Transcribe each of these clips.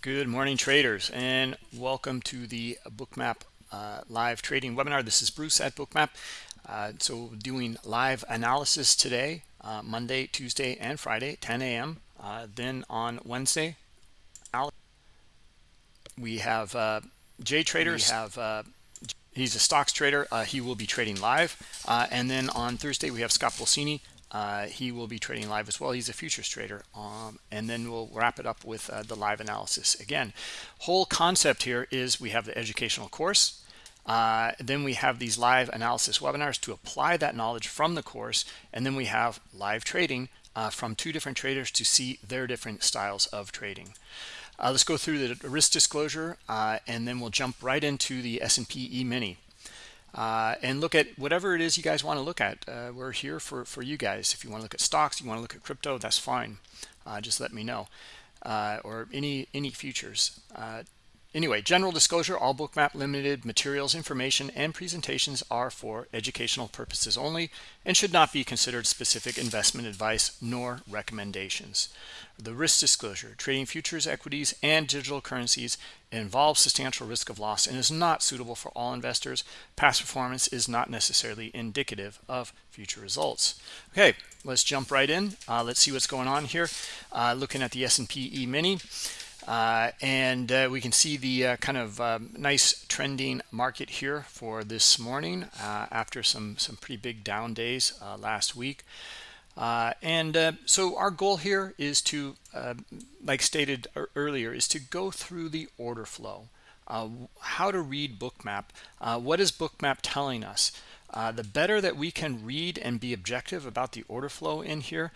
Good morning, traders, and welcome to the Bookmap uh, live trading webinar. This is Bruce at Bookmap. Uh, so doing live analysis today, uh, Monday, Tuesday, and Friday, 10 a.m. Uh, then on Wednesday, we have uh, Jay Traders. We have uh, he's a stocks trader. he will be trading live, and then on Thursday we have Scott Pulcini uh, he will be trading live as well. He's a futures trader. Um, and then we'll wrap it up with uh, the live analysis. Again, whole concept here is we have the educational course. Uh, then we have these live analysis webinars to apply that knowledge from the course. And then we have live trading uh, from two different traders to see their different styles of trading. Uh, let's go through the risk disclosure, uh, and then we'll jump right into the S&P E-mini uh, and look at whatever it is you guys want to look at. Uh, we're here for, for you guys. If you want to look at stocks, you want to look at crypto, that's fine. Uh, just let me know. Uh, or any any futures. Uh, Anyway, general disclosure, all Bookmap Limited materials, information, and presentations are for educational purposes only and should not be considered specific investment advice nor recommendations. The risk disclosure, trading futures, equities, and digital currencies involves substantial risk of loss and is not suitable for all investors. Past performance is not necessarily indicative of future results. Okay, let's jump right in. Uh, let's see what's going on here. Uh, looking at the S&P E-mini. Uh, and uh, we can see the uh, kind of um, nice trending market here for this morning uh, after some some pretty big down days last week. Uh, and so our goal here is to, like stated earlier, is to go through the order flow. how to read Bookmap. what is Bookmap telling us? the better that we can read and be objective about the order flow in here,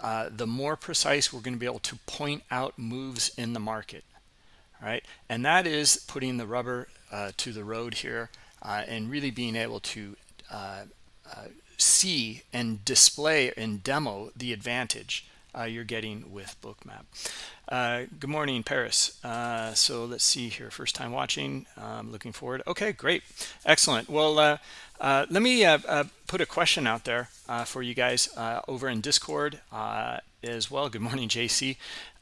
uh, the more precise we're going to be able to point out moves in the market right and that is putting the rubber uh, to the road here uh, and really being able to uh, uh, see and display and demo the advantage you're getting with bookmap good morning paris so let's see here first time watching um, looking forward okay great excellent well uh, let me uh, uh, put a question out there uh, for you guys uh, over in Discord uh, as well. Good morning, JC.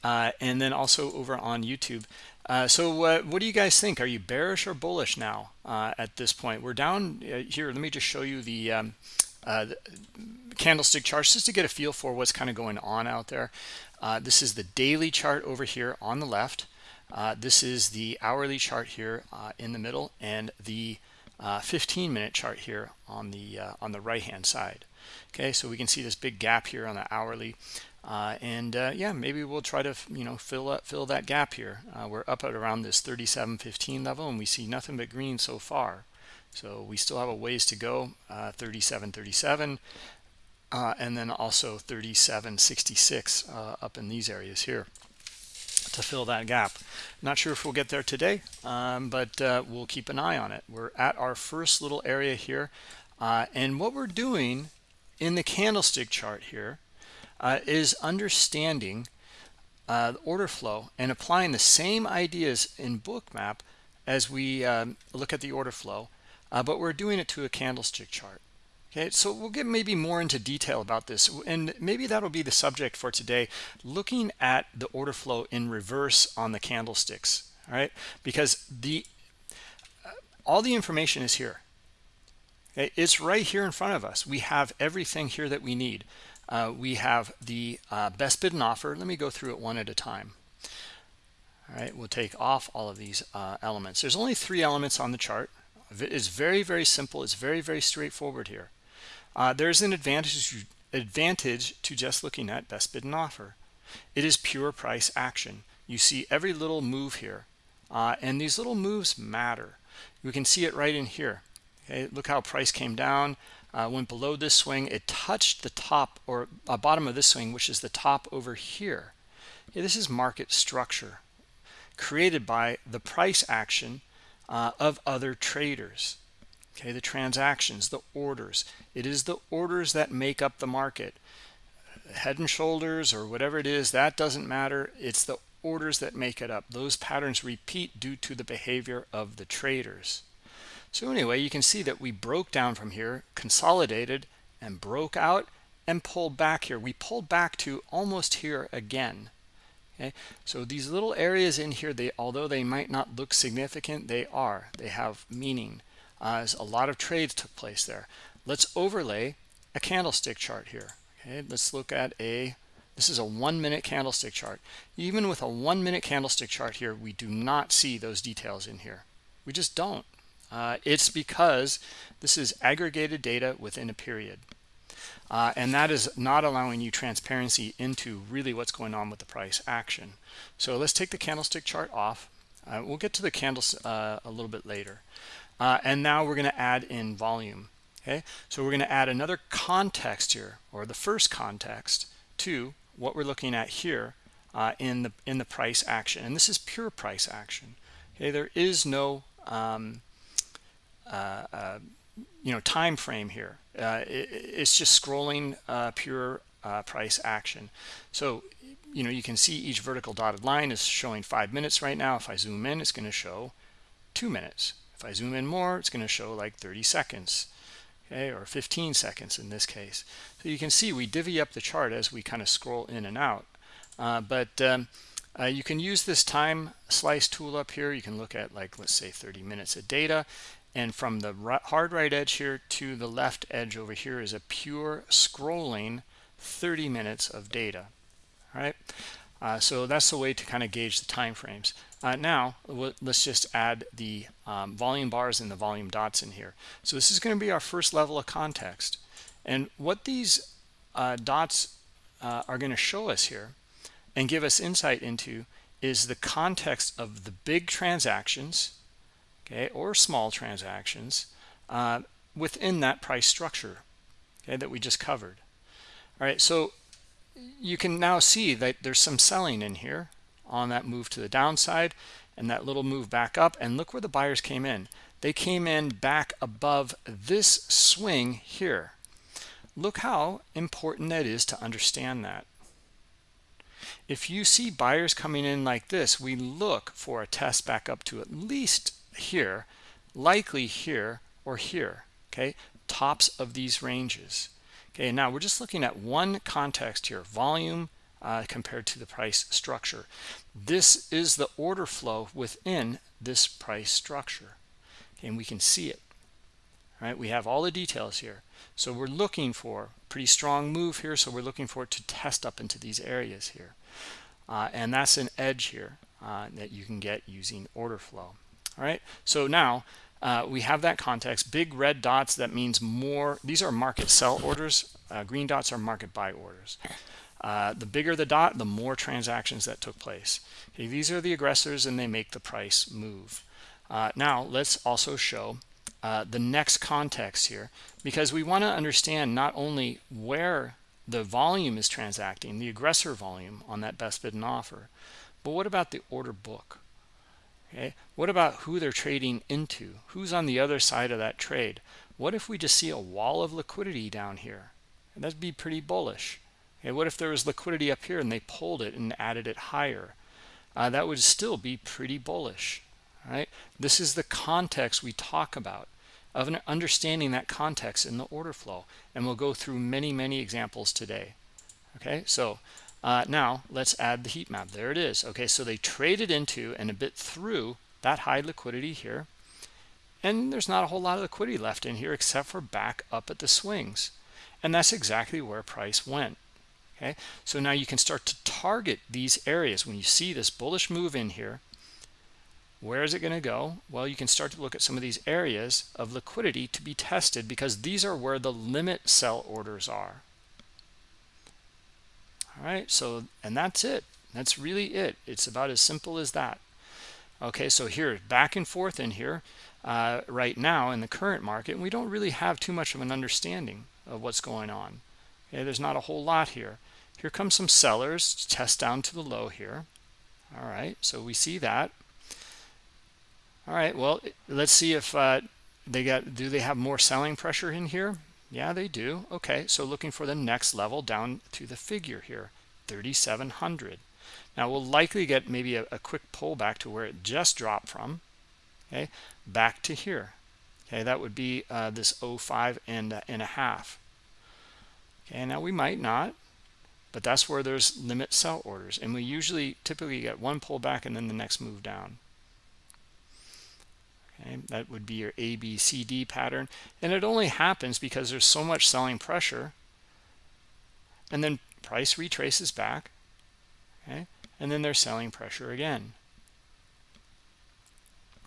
and then also over on YouTube. so what do you guys think? Are you bearish or bullish now at this point? We're down here. Let me just show you the, um, the, candlestick charts just to get a feel for what's kind of going on out there. this is the daily chart over here on the left. this is the hourly chart here in the middle and the uh, 15 minute chart here on the uh, on the right hand side okay so we can see this big gap here on the hourly uh, and uh, yeah maybe we'll try to you know fill up fill that gap here uh, we're up at around this 37.15 level and we see nothing but green so far so we still have a ways to go 37.37 uh, and then also 37.66 up in these areas here to fill that gap. Not sure if we'll get there today, um, but uh, we'll keep an eye on it. We're at our first little area here. Uh, and what we're doing in the candlestick chart here uh, is understanding uh, the order flow and applying the same ideas in bookmap as we um, look at the order flow, uh, but we're doing it to a candlestick chart. Okay, so we'll get maybe more into detail about this, and maybe that'll be the subject for today, looking at the order flow in reverse on the candlesticks, all right? Because the uh, all the information is here. Okay, it's right here in front of us. We have everything here that we need. Uh, we have the uh, best bid and offer. Let me go through it one at a time. All right, we'll take off all of these uh, elements. There's only three elements on the chart. It's very, very simple. It's very, very straightforward here. Uh, there's an advantage advantage to just looking at best bid and offer. It is pure price action. You see every little move here, uh, and these little moves matter. You can see it right in here. Okay, look how price came down, uh, went below this swing. It touched the top or uh, bottom of this swing, which is the top over here. This is market structure created by the price action uh, of other traders. Okay the transactions the orders. It is the orders that make up the market. Head and shoulders or whatever it is that doesn't matter. It's the orders that make it up. Those patterns repeat due to the behavior of the traders. So anyway you can see that we broke down from here consolidated and broke out and pulled back here. We pulled back to almost here again okay? So these little areas in here they although they might not look significant they are. They have meaning uh, as a lot of trades took place there. Let's overlay a candlestick chart here okay? Let's look at a this is a one minute candlestick chart. Even with a one minute candlestick chart here we do not see those details in here. We just don't. Uh, it's because this is aggregated data within a period uh, and that is not allowing you transparency into really what's going on with the price action. So let's take the candlestick chart off. Uh, we'll get to the candles uh, a little bit later. Uh, and now we're going to add in volume okay? So we're going to add another context here or the first context to what we're looking at here uh, in the in the price action. And this is pure price action okay? There is no um, uh, you know time frame here. Uh, it, it's just scrolling uh, pure uh, price action. So you know you can see each vertical dotted line is showing five minutes right now. If I zoom in it's going to show two minutes. If I zoom in more it's going to show like 30 seconds okay or 15 seconds in this case. So you can see we divvy up the chart as we kind of scroll in and out. Uh, but um, uh, you can use this time slice tool up here. You can look at like let's say 30 minutes of data and from the hard right edge here to the left edge over here is a pure scrolling 30 minutes of data. All right? Uh, so that's the way to kind of gauge the time frames uh, now let's just add the um, volume bars and the volume dots in here. So this is going to be our first level of context. And what these uh, dots uh, are going to show us here and give us insight into is the context of the big transactions okay, or small transactions uh, within that price structure, okay, that we just covered. All right, so you can now see that there's some selling in here on that move to the downside and that little move back up. And look where the buyers came in. They came in back above this swing here. Look how important that is to understand that. If you see buyers coming in like this, we look for a test back up to at least here, likely here or here, okay? Tops of these ranges. Okay, now we're just looking at one context here, volume uh, compared to the price structure. This is the order flow within this price structure. Okay, and we can see it. Right, we have all the details here. So we're looking for pretty strong move here. So we're looking for it to test up into these areas here. Uh, and that's an edge here uh, that you can get using order flow all right? So now uh, we have that context. Big red dots that means more these are market sell orders. Uh, green dots are market buy orders. Uh, the bigger the dot the more transactions that took place. Okay, these are the aggressors and they make the price move. Uh, now let's also show uh, the next context here because we want to understand not only where the volume is transacting the aggressor volume on that best bid and offer but what about the order book okay? What about who they're trading into? Who's on the other side of that trade? What if we just see a wall of liquidity down here? And that'd be pretty bullish. Okay? What if there was liquidity up here and they pulled it and added it higher? Uh, that would still be pretty bullish right? This is the context we talk about of an understanding that context in the order flow. And we'll go through many many examples today. Okay? So uh, now let's add the heat map. There it is. Okay, so they traded into and a bit through that high liquidity here. And there's not a whole lot of liquidity left in here except for back up at the swings. And that's exactly where price went. Okay, so now you can start to target these areas when you see this bullish move in here. Where is it going to go? Well, you can start to look at some of these areas of liquidity to be tested because these are where the limit sell orders are all right so and that's it. That's really it. It's about as simple as that. Okay so here back and forth in here. Uh, right now in the current market we don't really have too much of an understanding of what's going on. Okay there's not a whole lot here. Here comes some sellers test down to the low here. All right so we see that. All right well let's see if uh, they got do they have more selling pressure in here yeah they do. Okay so looking for the next level down to the figure here 3700 now we'll likely get maybe a, a quick pullback to where it just dropped from okay? Back to here okay? That would be uh, this 05 and, uh, and a half. Okay now we might not but that's where there's limit sell orders and we usually typically get one pullback and then the next move down okay? That would be your a b c d pattern. And it only happens because there's so much selling pressure. And then price retraces back okay? And then there's selling pressure again.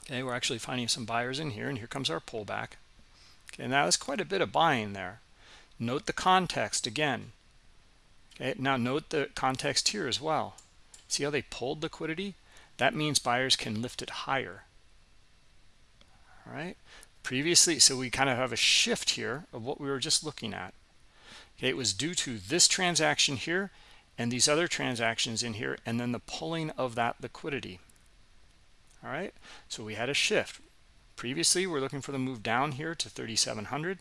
Okay we're actually finding some buyers in here and here comes our pullback. Okay now that's quite a bit of buying there. Note the context again. Okay now note the context here as well. See how they pulled liquidity? That means buyers can lift it higher right? Previously so we kind of have a shift here of what we were just looking at. Okay it was due to this transaction here and these other transactions in here and then the pulling of that liquidity. All right? So we had a shift. Previously we're looking for the move down here to 3700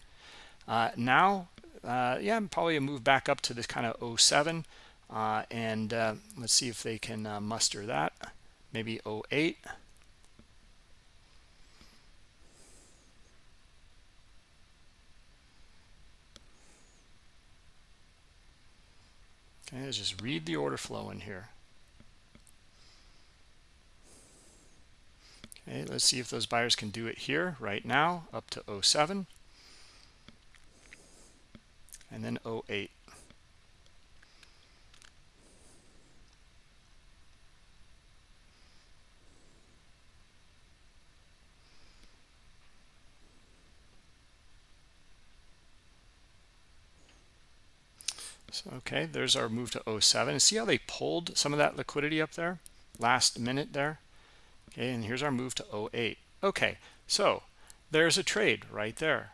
uh, now uh, yeah probably a move back up to this kind of 07 uh, and uh, let's see if they can uh, muster that. Maybe 08 okay let's just read the order flow in here. Okay let's see if those buyers can do it here right now up to 07 and then 08 So, okay, there's our move to 07. See how they pulled some of that liquidity up there last minute there? Okay, and here's our move to 08. Okay, so there's a trade right there.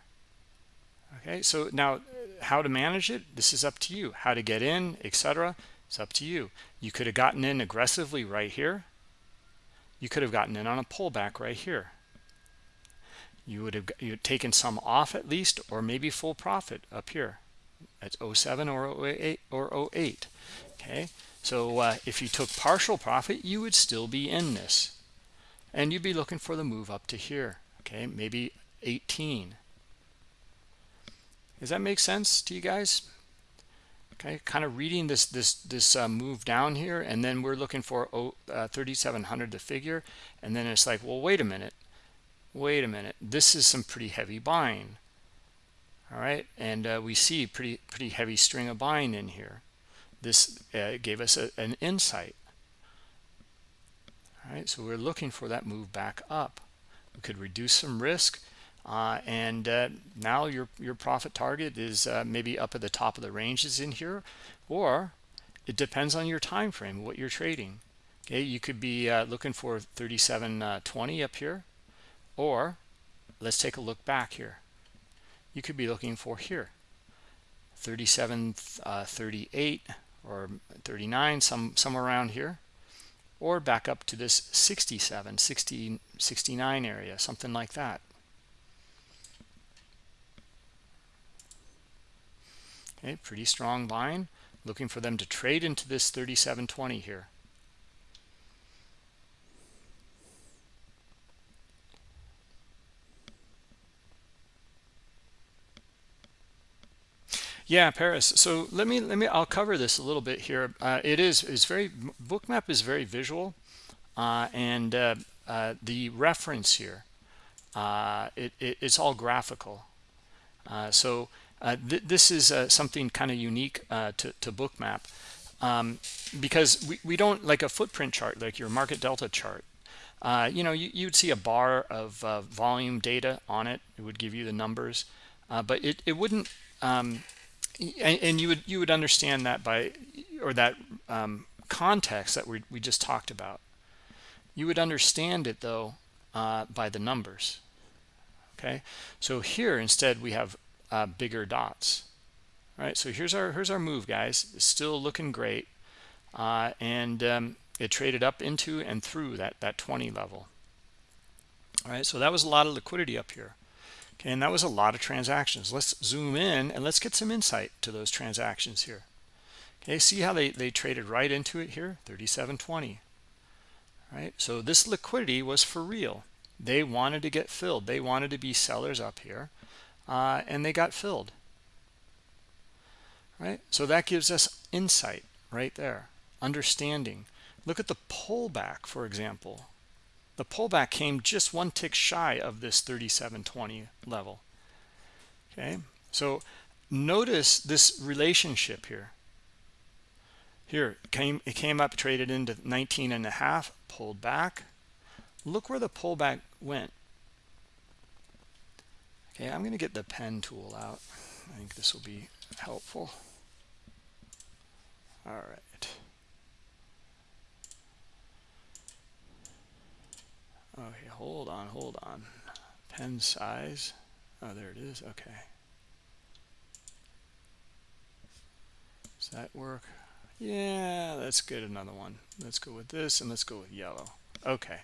Okay, so now uh, how to manage it, this is up to you. How to get in, etc. It's up to you. You could have gotten in aggressively right here. You could have gotten in on a pullback right here. You would have you taken some off at least, or maybe full profit up here. That's 07 or 08 or 08. Okay, so uh, if you took partial profit, you would still be in this, and you'd be looking for the move up to here. Okay, maybe 18 does that make sense to you guys? Okay, kind of reading this this this uh, move down here, and then we're looking for oh, uh, 3,700 the figure, and then it's like, well, wait a minute, wait a minute, this is some pretty heavy buying. All right, and uh, we see pretty pretty heavy string of buying in here. This uh, gave us a, an insight. All right, so we're looking for that move back up. We could reduce some risk uh, and uh, now your your profit target is uh, maybe up at the top of the ranges in here or it depends on your time frame what you're trading okay you could be uh, looking for 3720 uh, up here or let's take a look back here you could be looking for here. 37 uh, or 39 some somewhere around here. Or back up to this 67 60 69 area something like that. Okay pretty strong buying looking for them to trade into this 3720 here yeah paris. So let me let me i'll cover this a little bit here. Uh, it is is very bookmap is very visual uh, and uh, uh the reference here uh, it, it, it's all graphical. Uh, so th this is something kind of unique to, to bookmap um, because we, we don't like a footprint chart like your market delta chart you know you, you'd see a bar of volume data on it. It would give you the numbers but it, it wouldn't um, and, and, you would you would understand that by or that um, context that we, we just talked about. You would understand it though by the numbers. Okay? So here instead we have uh, bigger dots. All right? So here's our here's our move guys. It's still looking great. Uh, and um, it traded up into and through that that 20 level. All right? So that was a lot of liquidity up here okay and that was a lot of transactions. Let's zoom in and let's get some insight to those transactions here. Okay see how they they traded right into it here? 3720 right? So this liquidity was for real. They wanted to get filled. They wanted to be sellers up here uh, and they got filled. Right? So that gives us insight right there. Understanding. Look at the pullback for example the pullback came just one tick shy of this 3720 level. Okay? So notice this relationship here. Here came it came up traded into 19 and a half pulled back. Look where the pullback went. Okay i'm going to get the pen tool out. I think this will be helpful. All right okay hold on hold on. Pen size oh there it is. Okay. Does that work? Yeah let's get another one. Let's go with this and let's go with yellow. Okay.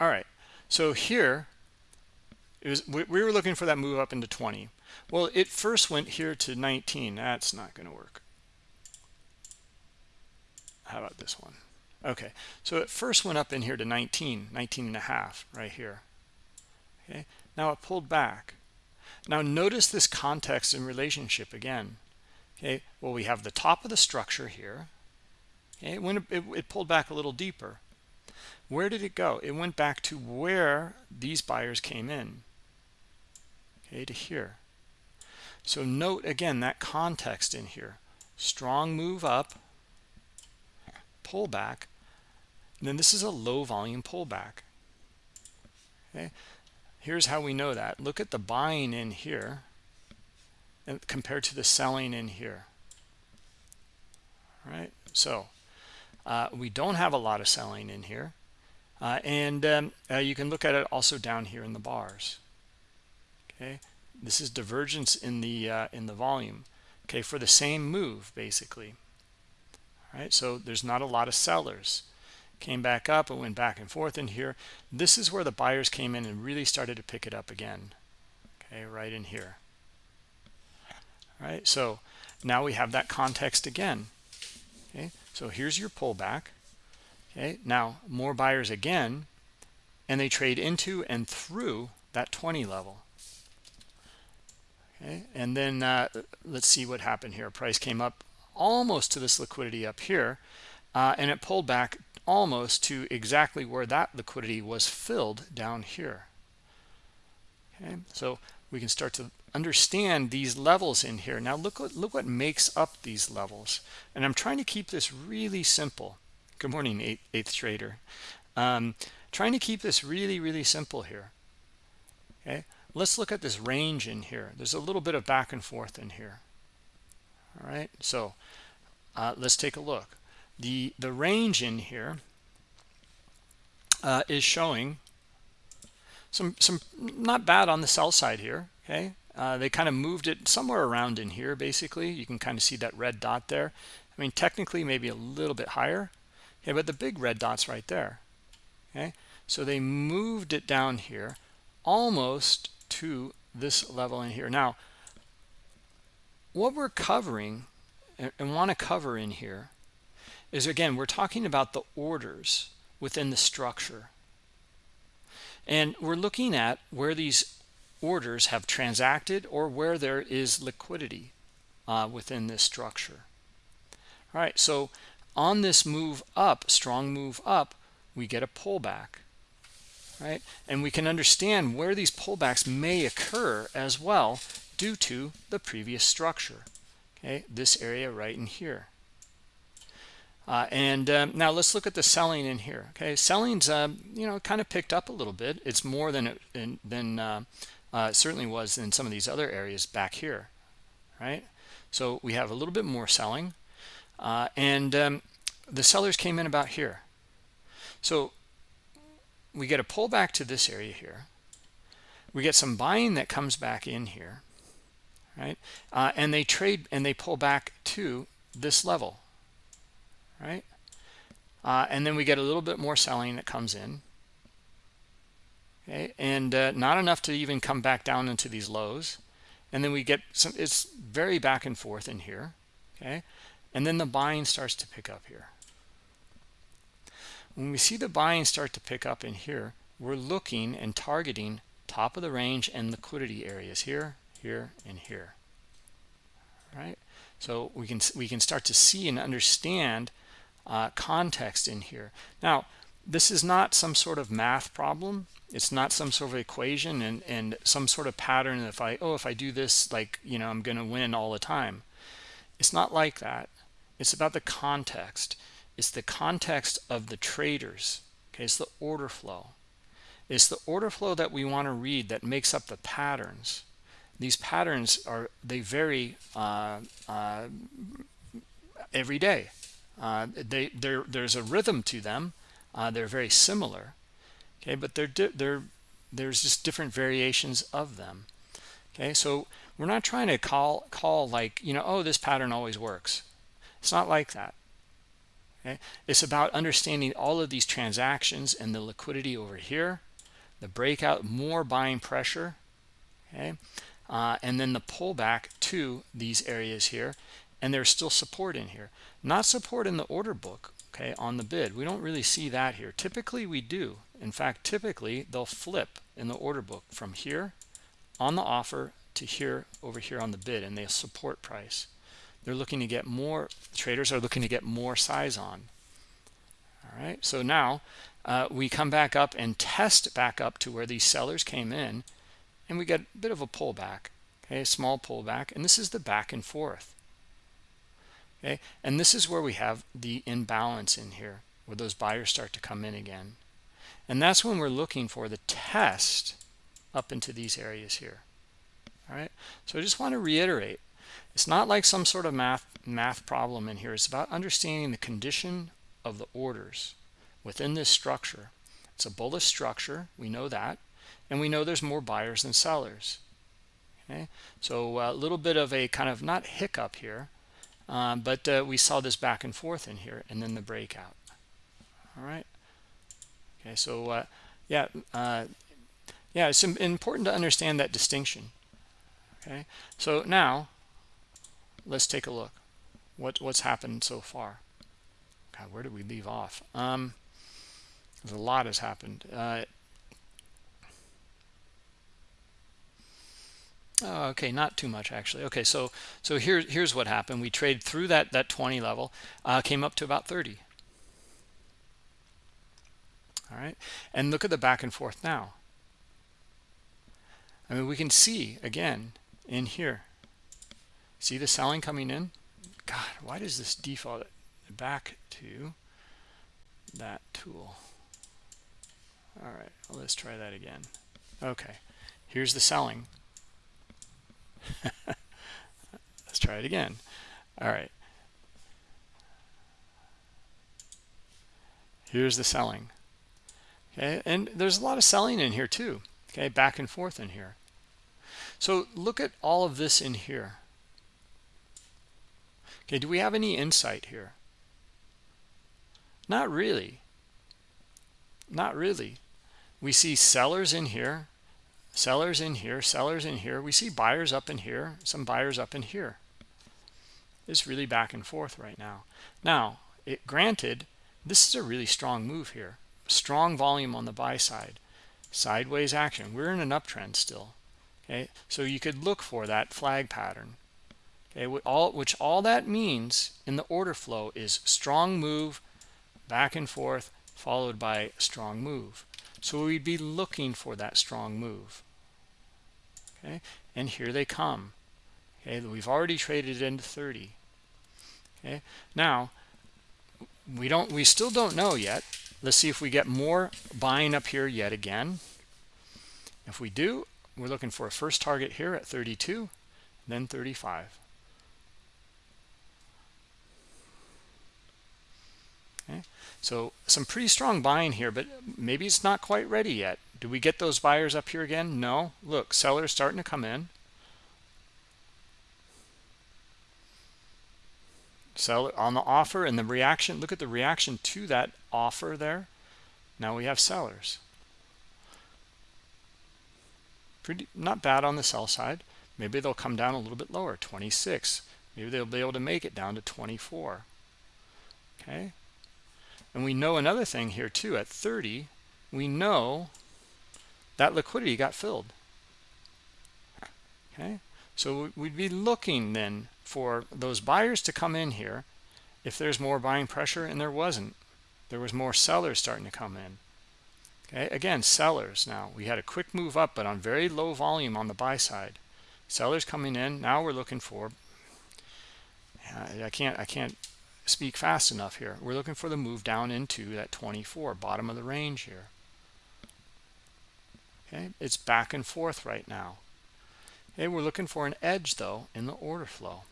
All right. So here it was we, we were looking for that move up into 20 well it first went here to 19 that's not going to work. How about this one okay so it first went up in here to 19 19 and a half right here. Okay now it pulled back. Now notice this context and relationship again. Okay well we have the top of the structure here. Okay it, it, it pulled back a little deeper. Where did it go? It went back to where these buyers came in. Okay to here. So note again that context in here. Strong move up pullback then this is a low volume pullback. Okay? Here's how we know that. Look at the buying in here and compared to the selling in here. All right? So uh, we don't have a lot of selling in here. Uh, and um, uh, you can look at it also down here in the bars. Okay? This is divergence in the uh, in the volume. Okay? For the same move basically. all right? So there's not a lot of sellers. Came back up and went back and forth in here. This is where the buyers came in and really started to pick it up again okay right in here. All right so now we have that context again okay? So here's your pullback okay? Now more buyers again and they trade into and through that 20 level okay? And then uh, let's see what happened here. Price came up almost to this liquidity up here uh, and it pulled back almost to exactly where that liquidity was filled down here. Okay so we can start to understand these levels in here. Now look what look what makes up these levels. And i'm trying to keep this really simple. Good morning eighth, eighth trader um, trying to keep this really really simple here. Okay let's look at this range in here. There's a little bit of back and forth in here all right so uh, let's take a look. The the range in here uh, is showing some some not bad on the sell side here okay? Uh, they kind of moved it somewhere around in here basically. You can kind of see that red dot there. I mean technically maybe a little bit higher. Okay but the big red dots right there okay? So they moved it down here almost to this level in here. Now what we're covering and, and want to cover in here is again we're talking about the orders within the structure. And we're looking at where these orders have transacted or where there is liquidity uh, within this structure. All right so on this move up strong move up we get a pullback right? And we can understand where these pullbacks may occur as well due to the previous structure. Okay this area right in here. Uh, and um, now let's look at the selling in here. Okay selling's uh, you know kind of picked up a little bit. It's more than it than uh, uh, certainly was in some of these other areas back here right? So we have a little bit more selling. Uh, and um, the sellers came in about here. So we get a pullback to this area here. We get some buying that comes back in here right? Uh, and they trade and they pull back to this level right? Uh, and then we get a little bit more selling that comes in okay? And uh, not enough to even come back down into these lows. And then we get some it's very back and forth in here okay? And then the buying starts to pick up here. When we see the buying start to pick up in here we're looking and targeting top of the range and liquidity areas here here and here. Right? So we can we can start to see and understand uh, context in here. Now this is not some sort of math problem. It's not some sort of equation and and some sort of pattern if i oh if i do this like you know i'm going to win all the time. It's not like that. It's about the context. It's the context of the traders. Okay it's the order flow. It's the order flow that we want to read that makes up the patterns these patterns are they vary uh, uh, every day. Uh, they there's a rhythm to them uh, they're very similar okay but they're they're there's just different variations of them okay? So we're not trying to call call like you know oh this pattern always works. It's not like that okay? It's about understanding all of these transactions and the liquidity over here the breakout more buying pressure okay uh, and then the pullback to these areas here and there's still support in here. Not support in the order book okay on the bid. We don't really see that here. Typically we do. In fact typically they'll flip in the order book from here on the offer to here over here on the bid and they support price. They're looking to get more traders are looking to get more size on. All right so now uh, we come back up and test back up to where these sellers came in and we get a bit of a pullback okay a small pullback and this is the back and forth okay? And this is where we have the imbalance in here where those buyers start to come in again. And that's when we're looking for the test up into these areas here all right? So i just want to reiterate it's not like some sort of math math problem in here. It's about understanding the condition of the orders within this structure. It's a bullish structure. We know that and we know there's more buyers than sellers. Okay? So a little bit of a kind of not hiccup here um, but uh, we saw this back and forth in here and then the breakout. All right? Okay so uh, yeah uh, yeah it's important to understand that distinction. Okay? So now let's take a look. What what's happened so far? God, where did we leave off? Um, a lot has happened Oh, okay, not too much actually. Okay, so so here, here's what happened. We trade through that, that 20 level, uh, came up to about 30. All right, and look at the back and forth now. I mean, we can see, again, in here. See the selling coming in? God, why does this default back to that tool? All right, let's try that again. Okay, here's the selling Let's try it again. All right. Here's the selling. Okay, and there's a lot of selling in here too. Okay, back and forth in here. So look at all of this in here. Okay, do we have any insight here? Not really. Not really. We see sellers in here sellers in here sellers in here. We see buyers up in here some buyers up in here. It's really back and forth right now. Now it granted this is a really strong move here. Strong volume on the buy side. Sideways action. We're in an uptrend still okay? So you could look for that flag pattern okay? All which all that means in the order flow is strong move back and forth followed by strong move. So we'd be looking for that strong move okay? And here they come okay? We've already traded into 30 okay? Now we don't we still don't know yet. Let's see if we get more buying up here yet again. If we do we're looking for a first target here at 32 then 35 okay? So some pretty strong buying here but maybe it's not quite ready yet do we get those buyers up here again? No. Look sellers starting to come in. Seller on the offer and the reaction look at the reaction to that offer there. Now we have sellers. Pretty not bad on the sell side. Maybe they'll come down a little bit lower 26 maybe they'll be able to make it down to 24 okay? And we know another thing here too at 30 we know that liquidity got filled. Okay? So we'd be looking then for those buyers to come in here. If there's more buying pressure and there wasn't there was more sellers starting to come in. Okay? Again sellers. Now we had a quick move up but on very low volume on the buy side. Sellers coming in. Now we're looking for I can't I can't speak fast enough here. We're looking for the move down into that 24 bottom of the range here okay it's back and forth right now okay we're looking for an edge though in the order flow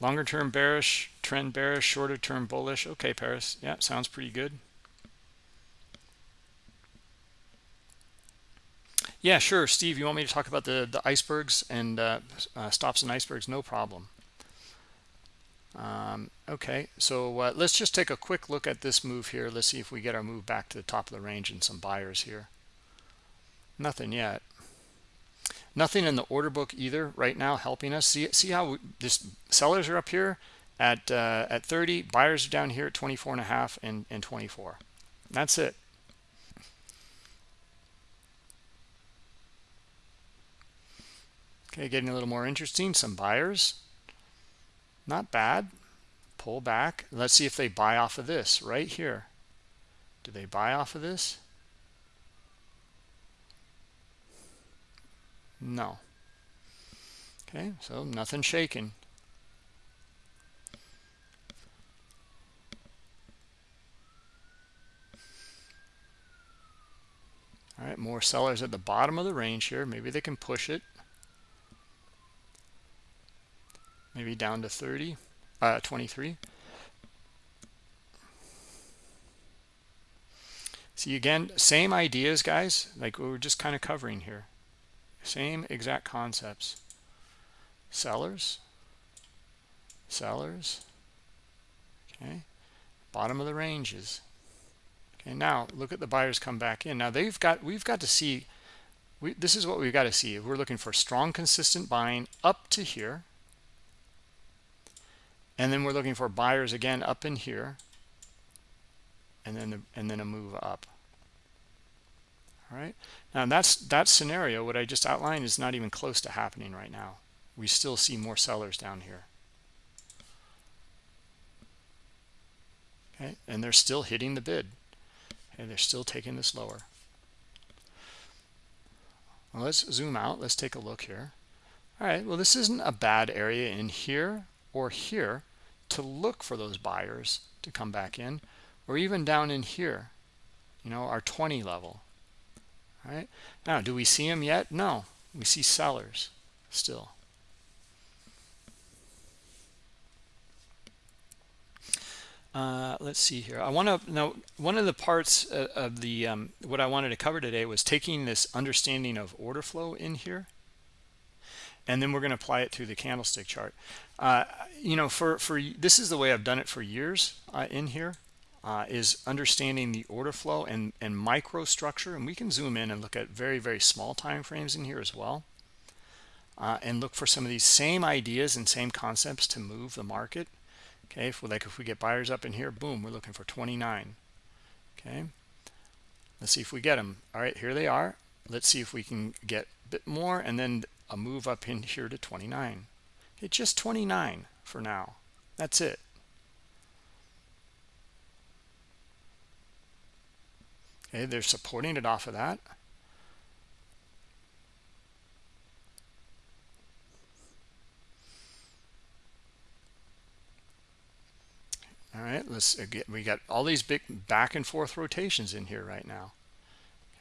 Longer term bearish, trend bearish, shorter term bullish. Okay, Paris. Yeah, sounds pretty good. Yeah, sure, Steve. You want me to talk about the the icebergs and uh, uh, stops and icebergs? No problem. Um, okay, so uh, let's just take a quick look at this move here. Let's see if we get our move back to the top of the range and some buyers here. Nothing yet. Nothing in the order book either right now helping us. See see how this sellers are up here at uh, at 30, buyers are down here at 24 and a half and, and 24. That's it. Okay, getting a little more interesting. Some buyers. Not bad. Pull back. Let's see if they buy off of this right here. Do they buy off of this? No. Okay, so nothing shaking. All right, more sellers at the bottom of the range here. Maybe they can push it. Maybe down to 30 uh 23 see again same ideas guys like we were just kind of covering here. Same exact concepts. Sellers. Sellers. Okay. Bottom of the ranges. Okay now look at the buyers come back in. Now they've got we've got to see we, this is what we've got to see. We're looking for strong consistent buying up to here and then we're looking for buyers again up in here. And then the, and then a move up. All right? Now that's that scenario what i just outlined is not even close to happening right now. We still see more sellers down here. Okay? And they're still hitting the bid. And they're still taking this lower. Well, let's zoom out. Let's take a look here. All right. Well this isn't a bad area in here or here to look for those buyers to come back in or even down in here you know our 20 level all right? Now do we see them yet? No. We see sellers still. Uh, let's see here. I want to know one of the parts of the um, what i wanted to cover today was taking this understanding of order flow in here and then we're going to apply it to the candlestick chart uh, you know for for this is the way i've done it for years uh, in here uh, is understanding the order flow and and microstructure and we can zoom in and look at very very small time frames in here as well uh, and look for some of these same ideas and same concepts to move the market. Okay if we like if we get buyers up in here boom we're looking for 29 okay let's see if we get them. All right here they are. Let's see if we can get a bit more and then a move up in here to 29 it's just 29 for now. That's it. Okay they're supporting it off of that. All right let's get we got all these big back and forth rotations in here right now.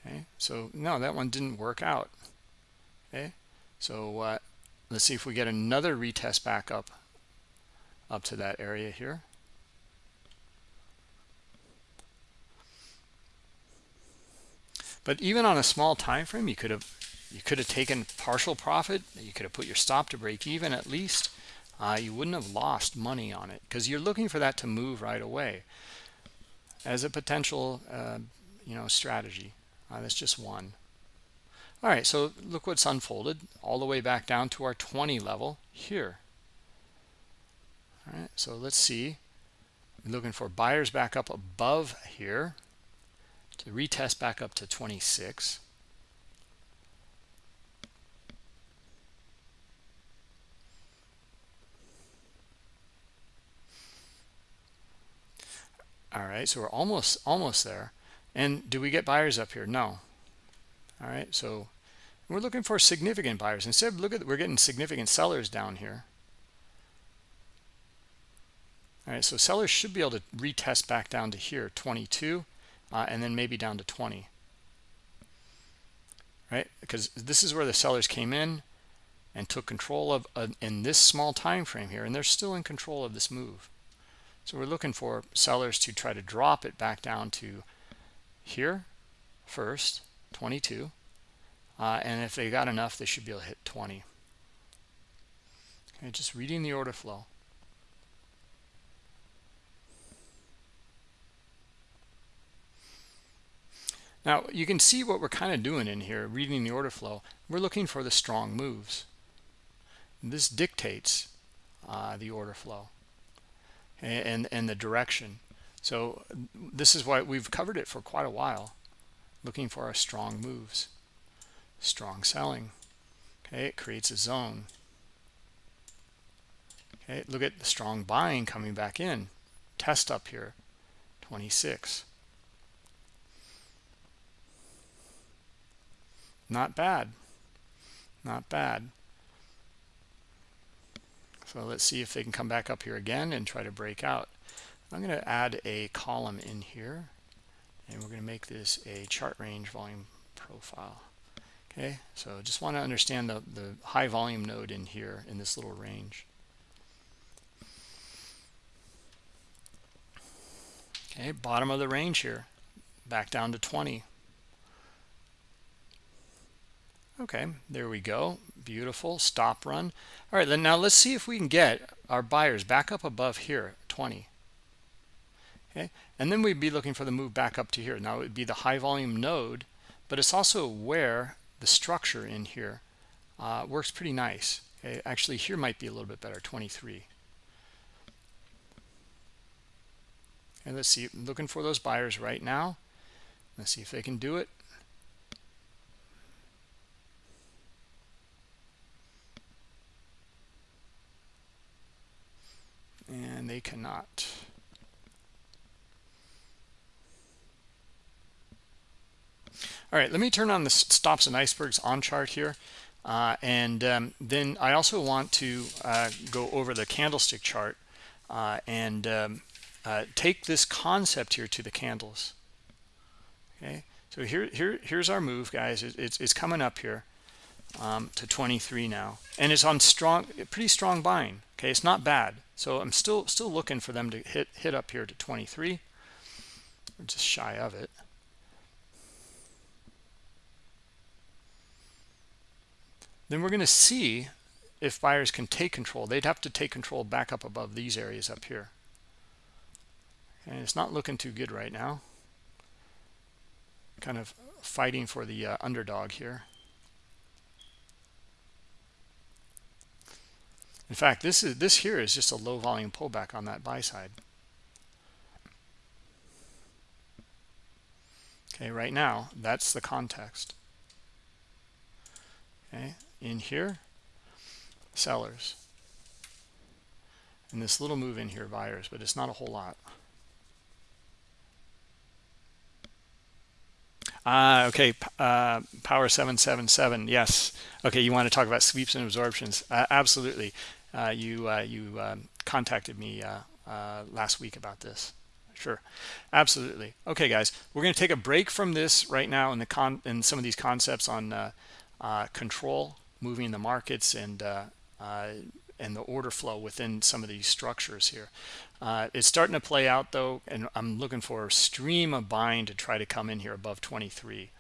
Okay so no that one didn't work out. Okay so uh, let's see if we get another retest back up up to that area here. But even on a small time frame you could have you could have taken partial profit. You could have put your stop to break even at least. Uh, you wouldn't have lost money on it because you're looking for that to move right away as a potential uh, you know strategy. Uh, that's just one all right so look what's unfolded all the way back down to our 20 level here. All right so let's see. We're looking for buyers back up above here to retest back up to 26 all right so we're almost almost there. And do we get buyers up here? No all right so we're looking for significant buyers. Instead look at we're getting significant sellers down here. All right so sellers should be able to retest back down to here 22 uh, and then maybe down to 20 right because this is where the sellers came in and took control of uh, in this small time frame here and they're still in control of this move. So we're looking for sellers to try to drop it back down to here first, 22. Uh, and if they got enough, they should be able to hit 20. Okay, just reading the order flow. Now, you can see what we're kind of doing in here, reading the order flow. We're looking for the strong moves. This dictates uh, the order flow and, and the direction. So this is why we've covered it for quite a while, looking for our strong moves, strong selling. Okay, it creates a zone. Okay, look at the strong buying coming back in. Test up here, 26. Not bad. Not bad. So let's see if they can come back up here again and try to break out. I'm going to add a column in here and we're going to make this a chart range volume profile. Okay, so just want to understand the, the high volume node in here in this little range. Okay, bottom of the range here, back down to 20. Okay, there we go. Beautiful. Stop run. All right, then now let's see if we can get our buyers back up above here, 20. Okay, and then we'd be looking for the move back up to here. Now it would be the high volume node, but it's also where the structure in here uh, works pretty nice. Okay, actually here might be a little bit better, 23. And let's see, looking for those buyers right now. Let's see if they can do it. and they cannot. All right, let me turn on the stops and icebergs on chart here. Uh, and um, then I also want to uh, go over the candlestick chart uh, and um, uh, take this concept here to the candles. Okay, so here, here, here's our move, guys. It, it's, it's coming up here um, to 23 now, and it's on strong, pretty strong buying. Okay, it's not bad. So I'm still still looking for them to hit hit up here to 23. We're just shy of it. Then we're going to see if buyers can take control. They'd have to take control back up above these areas up here. And it's not looking too good right now. Kind of fighting for the uh, underdog here. In fact, this is this here is just a low volume pullback on that buy side. Okay, right now, that's the context. Okay, in here, sellers. And this little move in here, buyers, but it's not a whole lot. Ah, okay. Uh, power 777. Yes. Okay, you want to talk about sweeps and absorptions. Uh, absolutely uh, you uh, you um, contacted me uh, uh, last week about this. Sure, absolutely. Okay, guys, we're going to take a break from this right now in the con in some of these concepts on control, moving the markets, and and the order flow within some of these structures here. Uh, it's starting to play out though, and I'm looking for a stream of buying to try to come in here above 23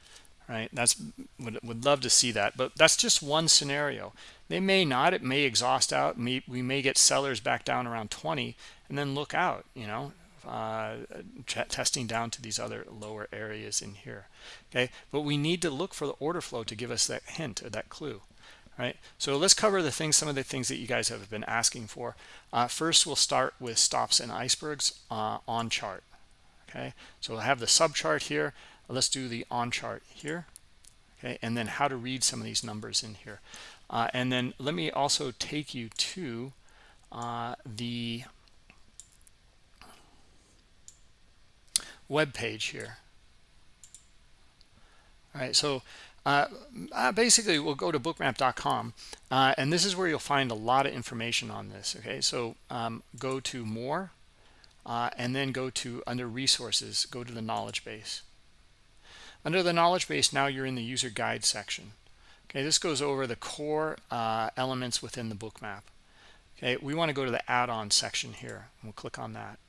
right? That's would, would love to see that but that's just one scenario. They may not it may exhaust out we may get sellers back down around 20 and then look out you know uh, testing down to these other lower areas in here okay? But we need to look for the order flow to give us that hint or that clue right? So let's cover the things some of the things that you guys have been asking for. Uh, first we'll start with stops and icebergs uh, on chart okay? So we'll have the sub chart here. Let's do the on chart here okay? And then how to read some of these numbers in here. Uh, and then let me also take you to uh, the web page here. All right so uh, uh, basically we'll go to bookmap.com uh, and this is where you'll find a lot of information on this okay? So um, go to more uh, and then go to under resources go to the knowledge base. Under the knowledge base now you're in the user guide section okay? This goes over the core uh, elements within the bookmap okay? We want to go to the add-on section here and we'll click on that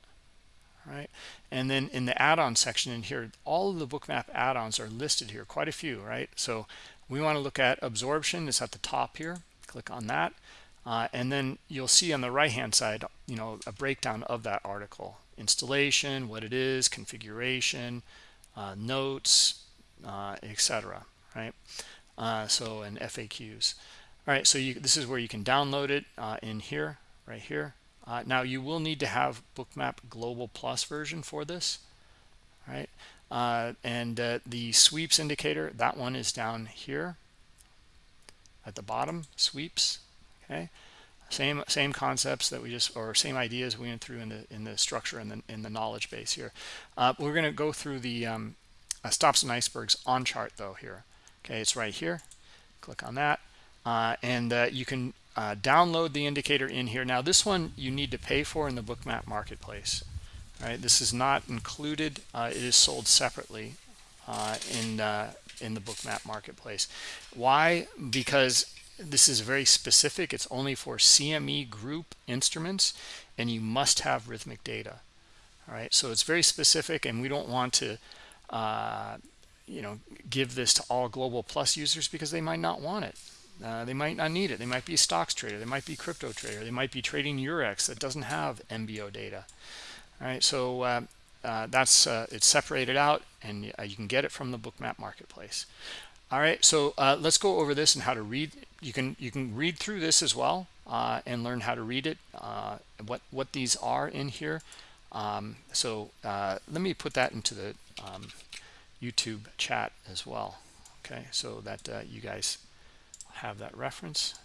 right? And then in the add-on section in here all of the bookmap add-ons are listed here quite a few right? So we want to look at absorption it's at the top here click on that. Uh, and then you'll see on the right hand side you know a breakdown of that article. Installation what it is configuration uh, notes uh, etc right? Uh, so and FAQs all right so you, this is where you can download it uh, in here right here uh, now you will need to have bookmap global plus version for this right? Uh, and uh, the sweeps indicator that one is down here at the bottom sweeps okay? Same same concepts that we just or same ideas we went through in the in the structure and the in the knowledge base here. Uh, we're going to go through the um, uh, stops and icebergs on chart though here okay? It's right here. Click on that. Uh, and you can uh, download the indicator in here. Now this one you need to pay for in the bookmap marketplace right? This is not included. Uh, it is sold separately uh, in uh, in the bookmap marketplace. Why? Because this is very specific. It's only for CME group instruments and you must have Rithmic data all right? So it's very specific and we don't want to uh, you know give this to all global plus users because they might not want it uh, they might not need it. They might be a stocks trader. They might be crypto trader. They might be trading Eurex that doesn't have MBO data. All right, so uh, uh, that's uh, it's separated out, and uh, you can get it from the Bookmap marketplace. All right, so uh, let's go over this and how to read. You can you can read through this as well and learn how to read it. what what these are in here. Um, so let me put that into the um, YouTube chat as well. Okay, so that you guys have that reference.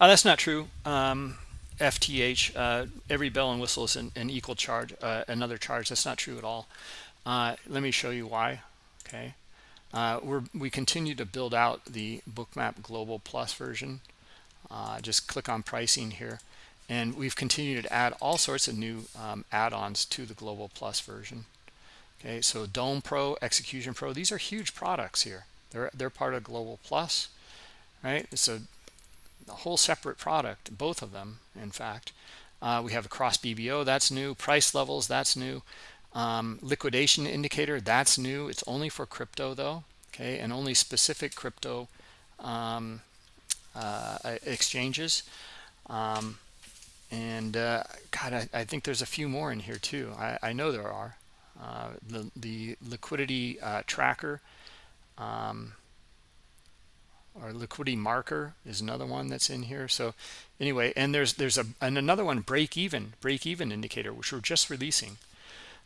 Uh, that's not true. Um, FTH, uh, every bell and whistle is an, an equal charge, uh, another charge. That's not true at all. Uh, let me show you why. Okay, uh, we're we continue to build out the Bookmap Global Plus version. Uh, just click on pricing here, and we've continued to add all sorts of new um, add-ons to the Global Plus version okay so dome pro execution pro these are huge products here. They're they're part of global plus right? It's a, a whole separate product both of them in fact. Uh, we have a cross bbo that's new. Price levels that's new. Um, liquidation indicator that's new. It's only for crypto though okay? And only specific crypto um, uh, exchanges. Um, and uh, God, I, I, think there's a few more in here too. I, I know there are. Uh, the, the liquidity uh, tracker um, or liquidity marker is another one that's in here. So anyway, and there's there's a and another one break even break even indicator which we're just releasing.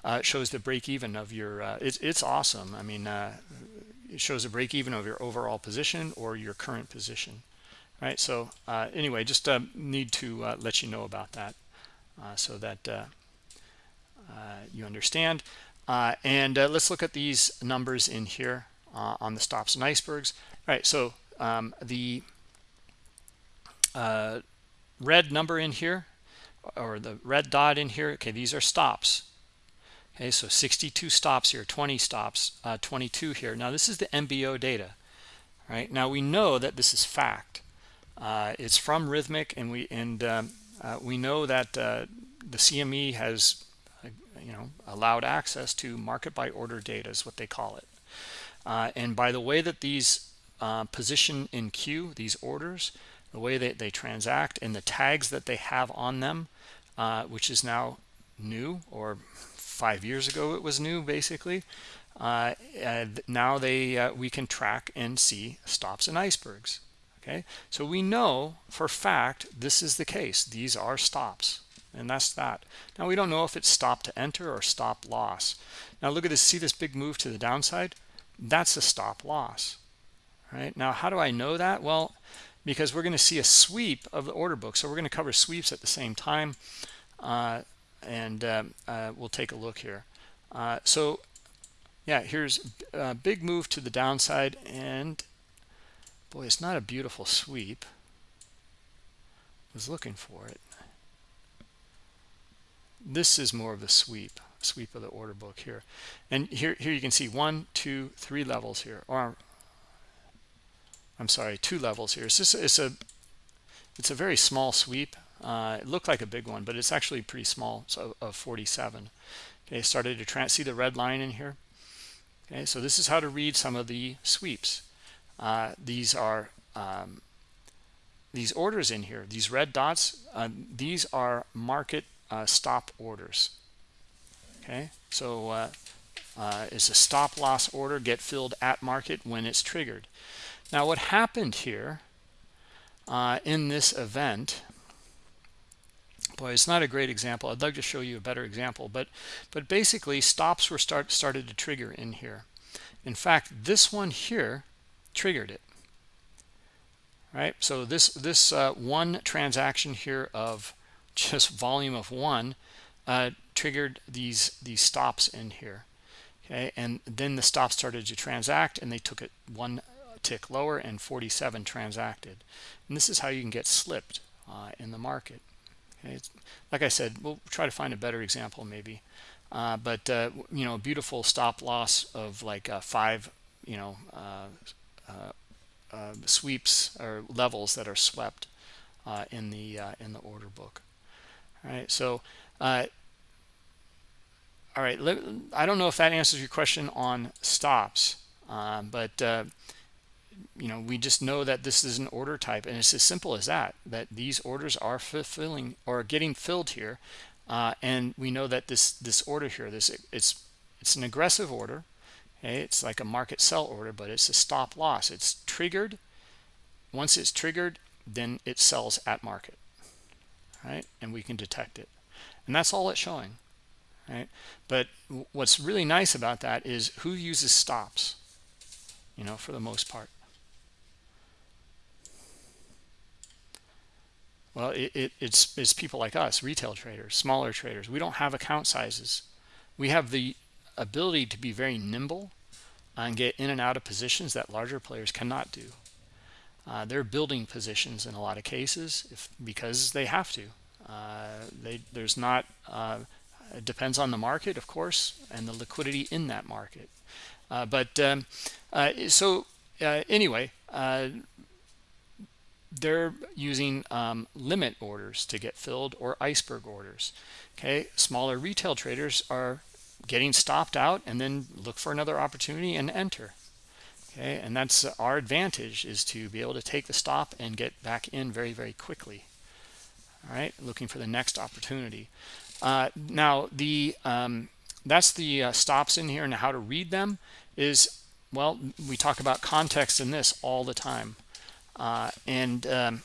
Uh, it shows the break even of your. Uh, it's it's awesome. I mean, uh, it shows a break even of your overall position or your current position. Right. So uh, anyway, just need to let you know about that so that you understand. Uh, and uh, let's look at these numbers in here uh, on the stops and icebergs. All right, so um, the uh, red number in here, or the red dot in here, okay, these are stops. Okay, so 62 stops here, 20 stops, uh, 22 here. Now this is the MBO data, right? Now we know that this is fact. Uh, it's from Rithmic, and we and um, we know that the CME has you know allowed access to market by order data is what they call it. Uh, and by the way that these uh, position in queue these orders the way that they transact and the tags that they have on them uh, which is now new or five years ago it was new basically uh, now they uh, we can track and see stops and icebergs okay? So we know for fact this is the case. These are stops and that's that. Now we don't know if it's stop to enter or stop loss. Now look at this see this big move to the downside? That's a stop loss right? Now how do i know that? Well because we're going to see a sweep of the order book. So we're going to cover sweeps at the same time uh, and uh, uh, we'll take a look here. Uh, so yeah here's a big move to the downside and boy it's not a beautiful sweep. Was looking for it this is more of the sweep sweep of the order book here. And here here you can see one two three levels here or i'm sorry two levels here. It's just it's a it's a very small sweep. Uh, it looked like a big one but it's actually pretty small so of 47 okay started to see the red line in here? Okay so this is how to read some of the sweeps. Uh, these are um, these orders in here these red dots uh, these are market uh, stop orders. Okay so uh, uh, is a stop loss order get filled at market when it's triggered? Now what happened here uh, in this event boy it's not a great example. I'd like to show you a better example but but basically stops were start started to trigger in here. In fact this one here triggered it. Right? So this this uh, one transaction here of just volume of one uh, triggered these these stops in here okay? And then the stop started to transact and they took it one tick lower and 47 transacted. And this is how you can get slipped uh, in the market okay? It's, like I said we'll try to find a better example maybe. Uh, but uh, you know beautiful stop loss of like uh, five you know uh, sweeps or levels that are swept in the in the order book all right so uh, all right let, i don't know if that answers your question on stops uh, but uh, you know we just know that this is an order type and it's as simple as that that these orders are fulfilling or getting filled here uh, and we know that this this order here this it's it's an aggressive order okay? It's like a market sell order but it's a stop loss. It's triggered. Once it's triggered then it sells at market right? And we can detect it. And that's all it's showing right? But what's really nice about that is who uses stops you know for the most part. Well it, it, it's it's people like us retail traders smaller traders. We don't have account sizes. We have the ability to be very nimble and get in and out of positions that larger players cannot do uh, they're building positions in a lot of cases if because they have to. Uh, they there's not uh, it depends on the market, of course, and the liquidity in that market. Uh, but um, uh, so uh, anyway, they're using um, limit orders to get filled or iceberg orders. Okay, smaller retail traders are getting stopped out and then look for another opportunity and enter okay and that's our advantage is to be able to take the stop and get back in very very quickly. All right looking for the next opportunity. Uh, now the um, that's the uh, stops in here and how to read them is well we talk about context in this all the time. Uh, and um,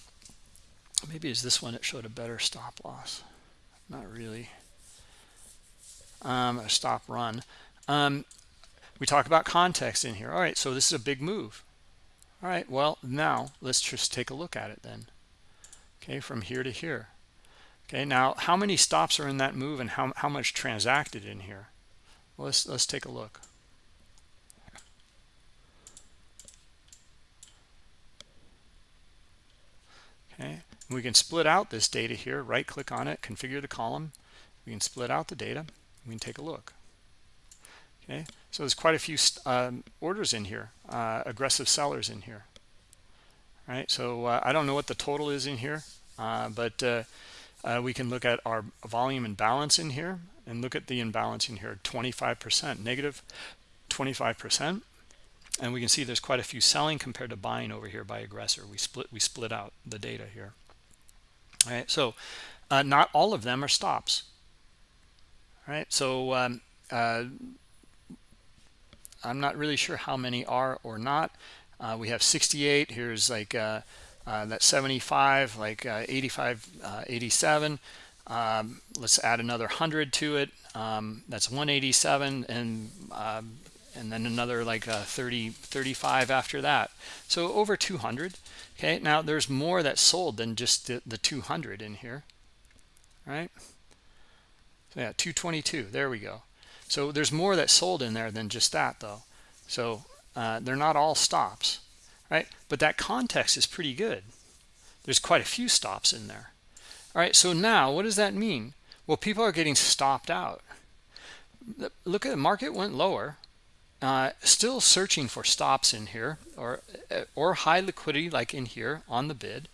maybe is this one that showed a better stop loss. Not really. Um, a stop run. Um, we talk about context in here. All right so this is a big move. All right well now let's just take a look at it then. Okay from here to here. Okay now how many stops are in that move and how, how much transacted in here? Well, let's let's take a look. Okay we can split out this data here. Right click on it configure the column. We can split out the data. We can take a look. Okay so there's quite a few um, orders in here uh, aggressive sellers in here. Right? So uh, I don't know what the total is in here uh, but uh, uh, we can look at our volume and balance in here and look at the imbalance in here. 25 percent negative negative 25 percent. And we can see there's quite a few selling compared to buying over here by aggressor. We split we split out the data here. All right? So uh, not all of them are stops. All right? So um, I'm not really sure how many are or not. Uh, we have 68. Here's like uh, uh, that 75, like uh, 85, uh, 87. Um, let's add another 100 to it. Um, that's 187, and um, and then another like 30, 35 after that. So over 200. Okay, now there's more that sold than just the, the 200 in here, right? So yeah, 222. There we go. So there's more that sold in there than just that, though. So uh, they're not all stops, right? But that context is pretty good. There's quite a few stops in there. All right, so now what does that mean? Well, people are getting stopped out. Look at the market went lower, uh, still searching for stops in here or or high liquidity like in here on the bid.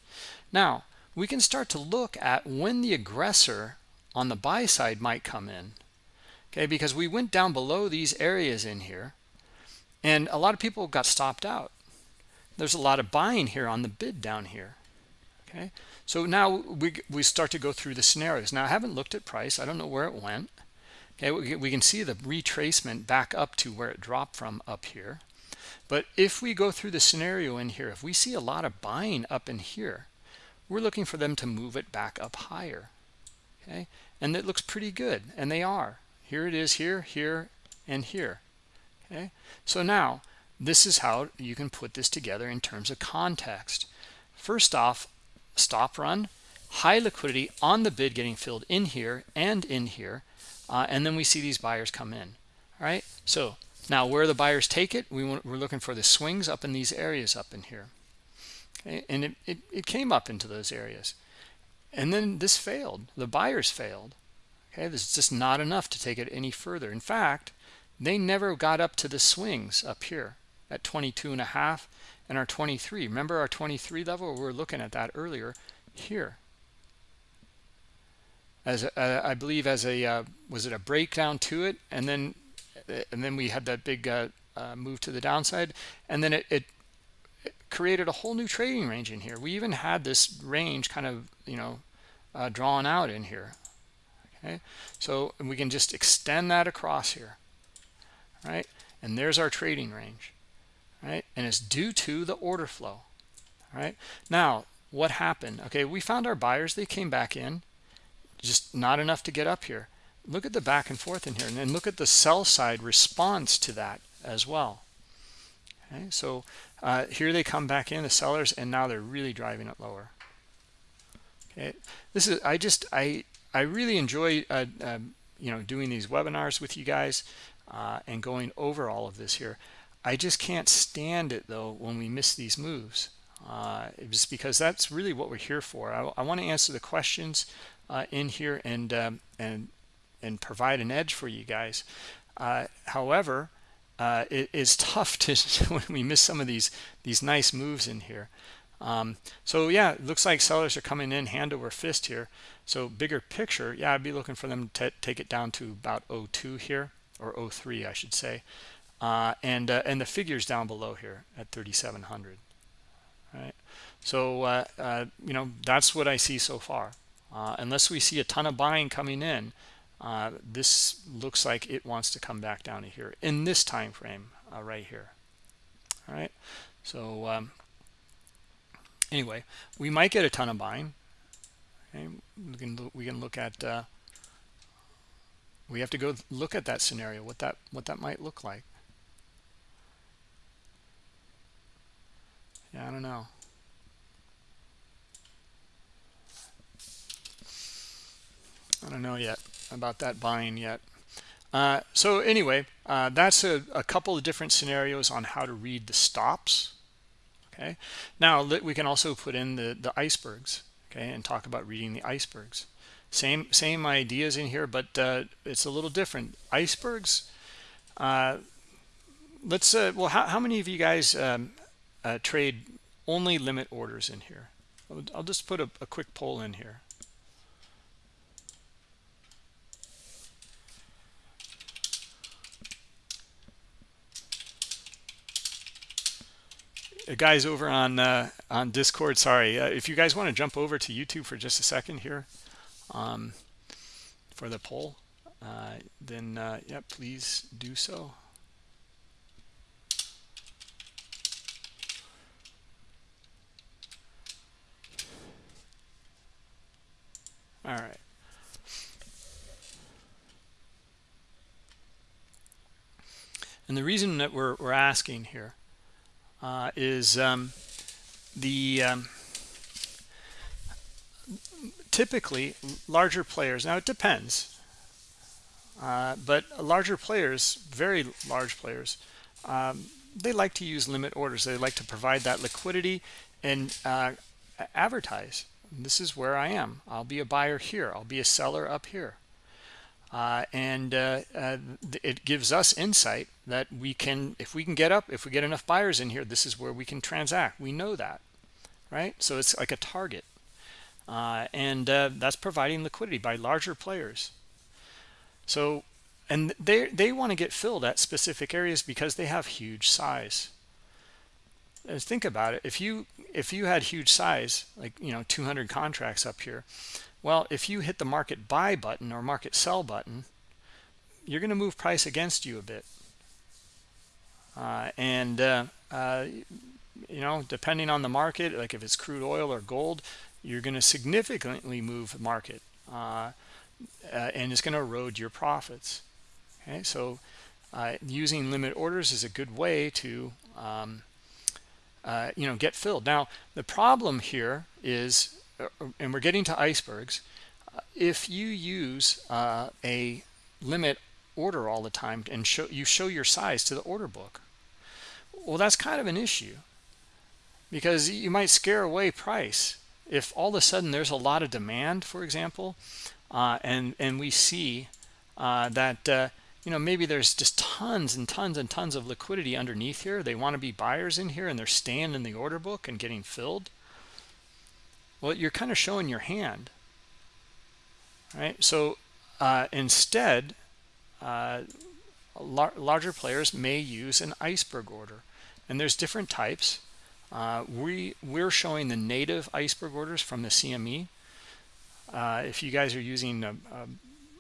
Now we can start to look at when the aggressor on the buy side might come in. Okay, because we went down below these areas in here and a lot of people got stopped out. There's a lot of buying here on the bid down here. Okay, so now we, we start to go through the scenarios. Now I haven't looked at price. I don't know where it went. Okay, we, we can see the retracement back up to where it dropped from up here. But if we go through the scenario in here, if we see a lot of buying up in here, we're looking for them to move it back up higher. Okay, and it looks pretty good, and they are. Here it is here, here, and here. Okay, so now this is how you can put this together in terms of context. First off, stop run, high liquidity on the bid getting filled in here and in here, uh, and then we see these buyers come in. All right, so now where the buyers take it, we want, we're looking for the swings up in these areas up in here. Okay, and it, it, it came up into those areas. And then this failed. The buyers failed. Okay, this is just not enough to take it any further. In fact, they never got up to the swings up here at 22 and a half and our 23. Remember our 23 level? We were looking at that earlier here. As uh, I believe as a uh, was it a breakdown to it, and then and then we had that big uh, uh, move to the downside, and then it, it, it, created a whole new trading range in here. We even had this range kind of you know uh, drawn out in here. Okay, so we can just extend that across here, right? And there's our trading range right? And it's due to the order flow, right? Now, what happened? Okay, we found our buyers. They came back in, just not enough to get up here. Look at the back and forth in here, and then look at the sell side response to that as well. Okay, so uh, here they come back in, the sellers, and now they're really driving it lower. Okay, this is I just I I really enjoy uh, uh, you know doing these webinars with you guys uh, and going over all of this here. I just can't stand it though when we miss these moves. Uh, just because that's really what we're here for. I, I want to answer the questions uh, in here and um, and and provide an edge for you guys. Uh, however, uh, it is tough to when we miss some of these these nice moves in here. Um, so yeah, it looks like sellers are coming in hand over fist here. So bigger picture, yeah, I'd be looking for them to take it down to about 02 here or 03, I should say. Uh, and uh, and the figures down below here at 3700 right? So uh, uh, you know that's what I see so far. Uh, unless we see a ton of buying coming in uh, this looks like it wants to come back down to here in this time frame right here all right? So um, anyway we might get a ton of buying okay we can we can look at we have to go look at that scenario what that what that might look like Yeah, I don't know. I don't know yet about that buying yet. Uh, so anyway, uh, that's a, a, couple of different scenarios on how to read the stops. Okay. Now we can also put in the the icebergs. Okay, and talk about reading the icebergs. Same same ideas in here, but uh, it's a little different. Icebergs. Uh, let's. Uh, well, how how many of you guys um, uh, trade only limit orders in here. I'll, just put a, a quick poll in here. guys over on uh, on Discord, sorry, uh, if you guys want to jump over to YouTube for just a second here um, for the poll, uh, then uh, yeah, please do so. All right. And the reason that we're, we're asking here uh, is um, the um, typically larger players now it depends uh, but larger players very large players um, they like to use limit orders. They like to provide that liquidity and uh, advertise. This is where I am. I'll be a buyer here. I'll be a seller up here. Uh, and uh, uh, it gives us insight that we can if we can get up if we get enough buyers in here this is where we can transact. We know that right? So it's like a target. Uh, and uh, that's providing liquidity by larger players. So and they they want to get filled at specific areas because they have huge size. And think about it. If you if you had huge size like you know 200 contracts up here well if you hit the market buy button or market sell button you're going to move price against you a bit. uh, and uh, uh, you know depending on the market like if it's crude oil or gold you're going to significantly move the market uh, uh, and it's going to erode your profits. Okay so uh, using limit orders is a good way to um, uh, you know get filled. Now the problem here is uh, and we're getting to icebergs uh, if you use uh, a limit order all the time and show you show your size to the order book well that's kind of an issue. Because you might scare away price if all of a sudden there's a lot of demand for example uh, and and we see uh, that uh, you know maybe there's just tons and tons and tons of liquidity underneath here. They want to be buyers in here and they're staying in the order book and getting filled. Well you're kind of showing your hand right? So uh, instead uh, lar larger players may use an iceberg order and there's different types. Uh, we we're showing the native iceberg orders from the CME uh, if you guys are using a, a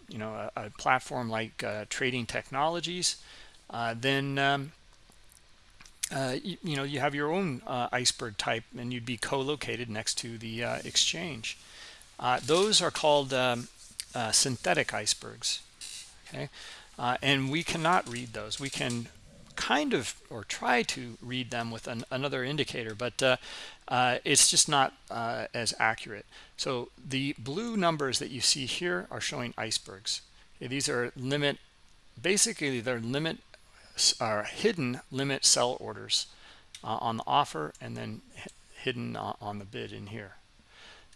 you know a, a platform like uh, trading technologies uh, then um, uh, you, you, know you have your own uh, iceberg type and you'd be co-located next to the exchange. Those are called um, synthetic icebergs. Okay? And we cannot read those. We can kind of or try to read them with an, another indicator but uh, uh, it's just not uh, as accurate. So the blue numbers that you see here are showing icebergs. Okay, these are limit basically they're limit are hidden limit sell orders uh, on the offer and then hidden on the bid in here.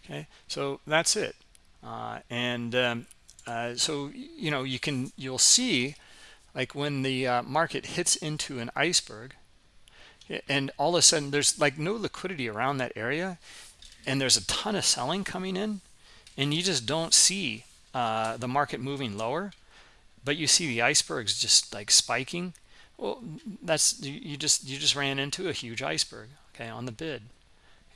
Okay so that's it. Uh, and um, uh, so you know you can you'll see like when the uh, market hits into an iceberg and all of a sudden there's like no liquidity around that area and there's a ton of selling coming in and you just don't see uh, the market moving lower but you see the icebergs just like spiking well that's you just you just ran into a huge iceberg okay on the bid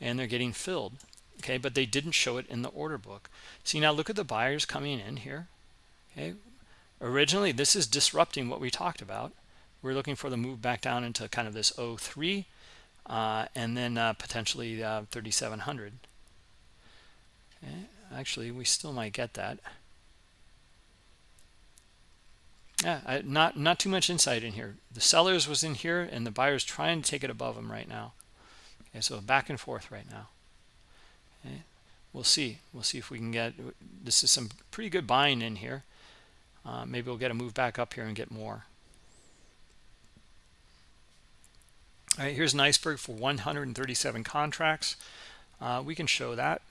and they're getting filled okay but they didn't show it in the order book. See now look at the buyers coming in here okay originally this is disrupting what we talked about. We're looking for the move back down into kind of this 03 uh, and then uh, potentially uh, 3700 okay. actually we still might get that. Yeah I, not not too much insight in here. The sellers was in here and the buyers trying to take it above them right now. Okay so back and forth right now. Okay we'll see. We'll see if we can get this is some pretty good buying in here uh, maybe we'll get a move back up here and get more. All right, here's an iceberg for 137 contracts. Uh, we can show that.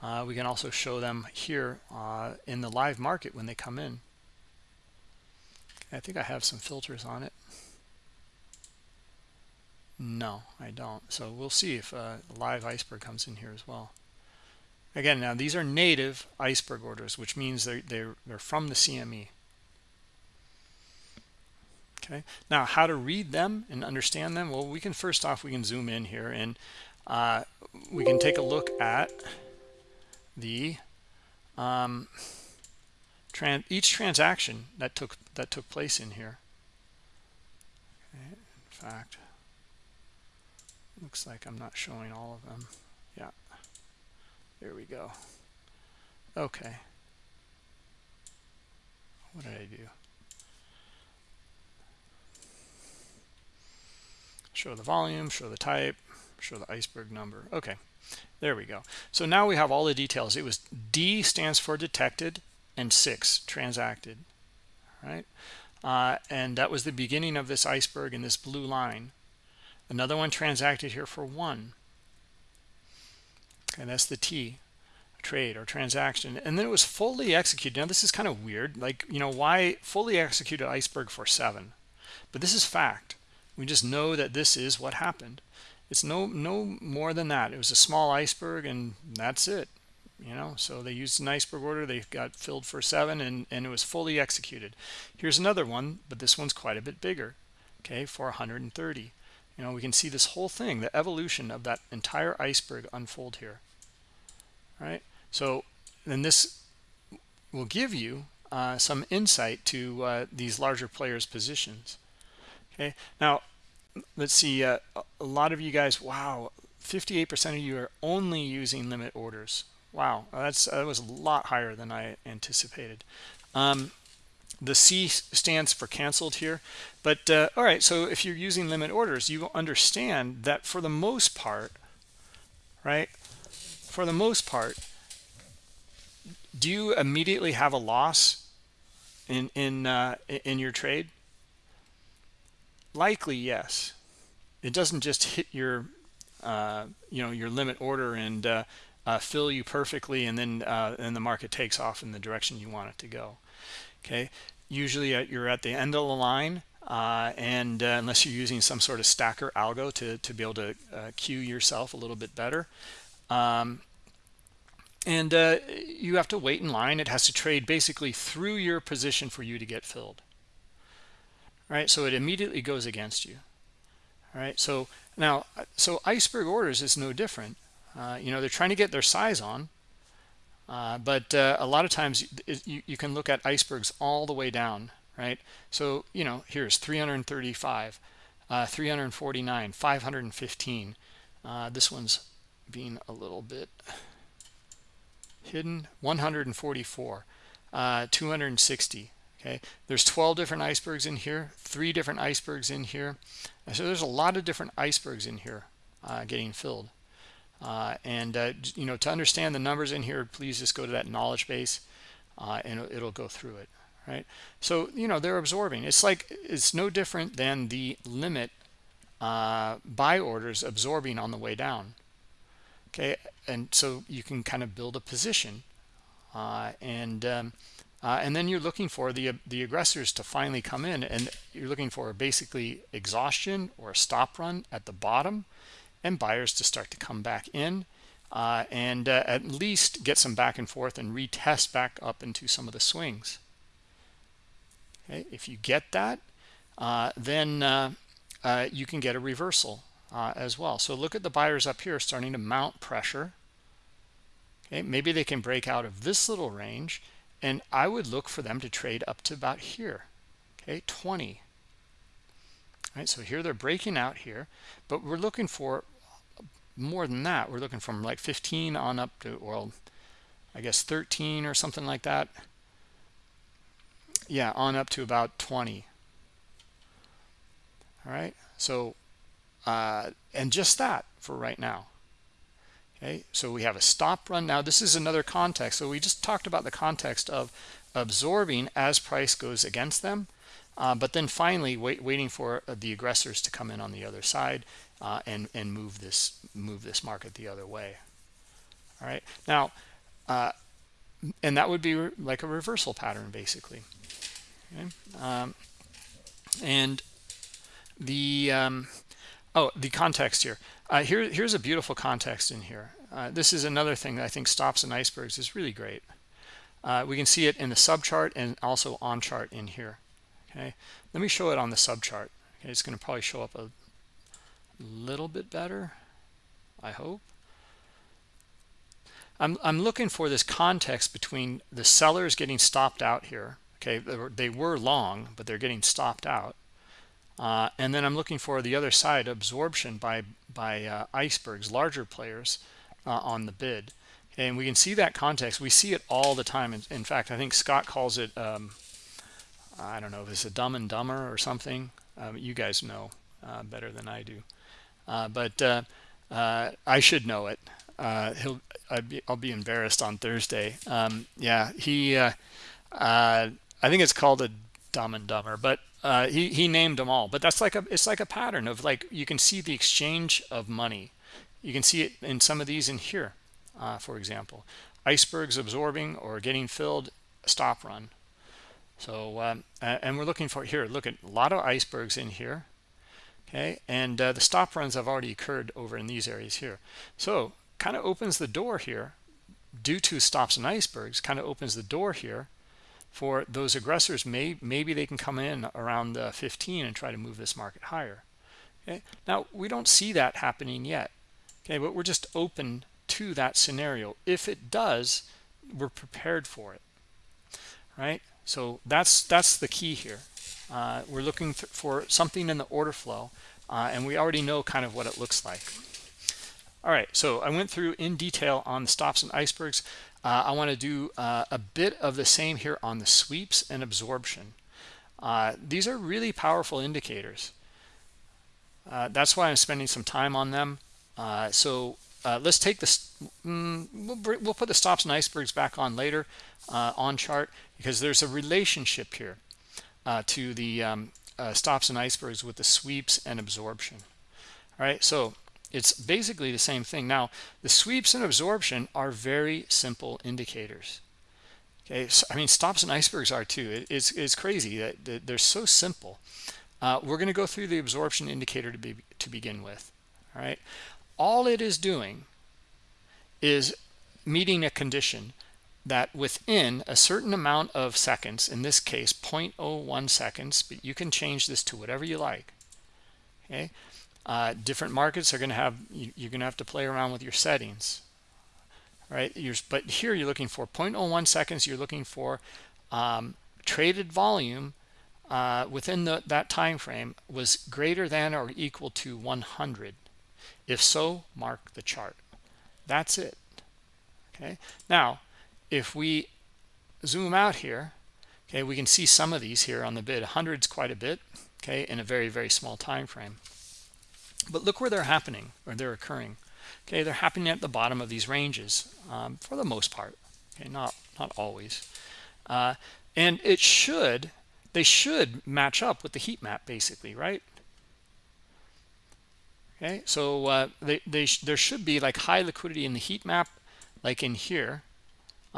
Uh, we can also show them here uh, in the live market when they come in. I think I have some filters on it. No, I don't. So we'll see if a live iceberg comes in here as well. Again, now these are native iceberg orders, which means they're, they're, they're from the CME. Okay, now how to read them and understand them? Well, we can first off, we can zoom in here and uh, we can take a look at the um, tran each transaction that took that took place in here. Okay, in fact, looks like I'm not showing all of them. Yeah. There we go. okay. What did I do? Show the volume show the type show the iceberg number. Okay there we go. So now we have all the details. It was d stands for detected and six transacted right? Uh, and that was the beginning of this iceberg in this blue line. Another one transacted here for one and that's the t trade or transaction. And then it was fully executed. Now this is kind of weird. Like you know why fully executed iceberg for seven? But this is fact. We just know that this is what happened. It's no no more than that. It was a small iceberg and that's it you know? So they used an iceberg order they got filled for seven and and it was fully executed. Here's another one but this one's quite a bit bigger okay for 130 you know we can see this whole thing the evolution of that entire iceberg unfold here. Right? So then this will give you uh, some insight to uh, these larger players positions. Okay? Now let's see uh, a lot of you guys wow 58% of you are only using limit orders. Wow that's that was a lot higher than I anticipated. Um, the C stands for canceled here. But uh, all right so if you're using limit orders you understand that for the most part right for the most part do you immediately have a loss in in uh, in your trade? Likely yes. It doesn't just hit your uh, you know your limit order and uh, uh, fill you perfectly and then uh, and the market takes off in the direction you want it to go okay? Usually uh, you're at the end of the line uh, and unless you're using some sort of stacker algo to, to be able to queue yourself a little bit better. Um, and you have to wait in line. It has to trade basically through your position for you to get filled. Right? So it immediately goes against you. All right? So now so iceberg orders is no different. Uh, you know they're trying to get their size on uh, but uh, a lot of times you, you can look at icebergs all the way down right? So you know here's 335 uh, 349 515 uh, this one's being a little bit hidden. 144 uh, 260 okay? There's 12 different icebergs in here three different icebergs in here. So there's a lot of different icebergs in here uh, getting filled uh, and uh, you know to understand the numbers in here please just go to that knowledge base uh, and it'll, it'll go through it right? So you know they're absorbing. It's like it's no different than the limit uh, buy orders absorbing on the way down okay? And so you can kind of build a position uh, and um, uh, and then you're looking for the the aggressors to finally come in and you're looking for basically exhaustion or a stop run at the bottom and buyers to start to come back in uh, and uh, at least get some back and forth and retest back up into some of the swings. Okay if you get that uh, then uh, uh, you can get a reversal uh, as well. So look at the buyers up here starting to mount pressure. Okay maybe they can break out of this little range and I would look for them to trade up to about here. Okay 20 right so here they're breaking out here but we're looking for more than that we're looking from like 15 on up to well I guess 13 or something like that. Yeah on up to about 20 all right? So uh, and just that for right now. Okay? So we have a stop run. Now this is another context. So we just talked about the context of absorbing as price goes against them uh, but then finally wait, waiting for the aggressors to come in on the other side uh, and and move this move this market the other way. All right. Now uh, and that would be like a reversal pattern basically. Okay. Um, and the um, oh the context here. Uh, here here's a beautiful context in here. Uh, this is another thing that I think stops and icebergs. Is really great. Uh, we can see it in the sub chart and also on chart in here. Okay. Let me show it on the sub chart okay. It's going to probably show up a little bit better I hope. I'm, I'm looking for this context between the sellers getting stopped out here okay they were, they were long but they're getting stopped out uh, and then I'm looking for the other side absorption by by uh, icebergs larger players uh, on the bid. And we can see that context. We see it all the time. In, in fact i think scott calls it um, i don't know if it's a dumb and dumber or something. Um, you guys know uh, better than i do but uh, uh i should know it. Uh, he'll be, i'll be embarrassed on thursday. Um, yeah he uh, i think it's called a dumb and dumber but he, he named them all. But that's like a it's like a pattern of like you can see the exchange of money. You can see it in some of these in here uh, for example. Icebergs absorbing or getting filled stop run. So um, and we're looking for here look at a lot of icebergs in here okay and uh, the stop runs have already occurred over in these areas here. So kind of opens the door here due to stops and icebergs kind of opens the door here for those aggressors may maybe they can come in around the 15 and try to move this market higher. Okay now we don't see that happening yet. Okay but we're just open to that scenario. If it does we're prepared for it. Right? So that's that's the key here uh, we're looking for something in the order flow uh, and we already know kind of what it looks like. All right so i went through in detail on the stops and icebergs. Uh, i want to do uh, a bit of the same here on the sweeps and absorption. Uh, these are really powerful indicators. Uh, that's why i'm spending some time on them. So let's take this mm, we'll, we'll, put the stops and icebergs back on later on chart because there's a relationship here uh, to the um, uh, stops and icebergs with the sweeps and absorption. All right so it's basically the same thing. Now the sweeps and absorption are very simple indicators. Okay so, i mean stops and icebergs are too. It, it's, it's crazy that, they're so simple. Uh, we're going to go through the absorption indicator to be to begin with. All right all it is doing is meeting a condition that within a certain amount of seconds in this case 0.01 seconds but you can change this to whatever you like okay uh, different markets are going to have you, are going to have to play around with your settings right you're, but here you're looking for 0.01 seconds you're looking for um, traded volume uh, within the, that time frame was greater than or equal to 100 if so, mark the chart. That's it. Okay. Now, if we zoom out here, okay, we can see some of these here on the bid. Hundreds quite a bit, okay, in a very, very small time frame. But look where they're happening or they're occurring. Okay, they're happening at the bottom of these ranges um, for the most part. Okay, not not always. Uh, and it should, they should match up with the heat map basically, right? okay so uh, they, they sh there should be like high liquidity in the heat map like in here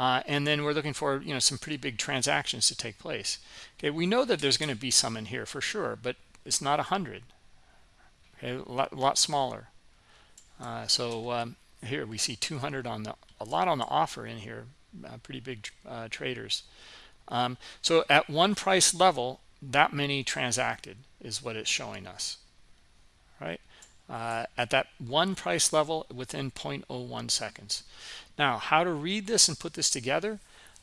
uh, and then we're looking for you know some pretty big transactions to take place. Okay we know that there's going to be some in here for sure but it's not a hundred. Okay a lot, lot smaller. Uh, so um, here we see 200 on the a lot on the offer in here uh, pretty big uh, traders. Um, so at one price level that many transacted is what it's showing us right? Uh, at that one price level within 0.01 seconds. Now, how to read this and put this together?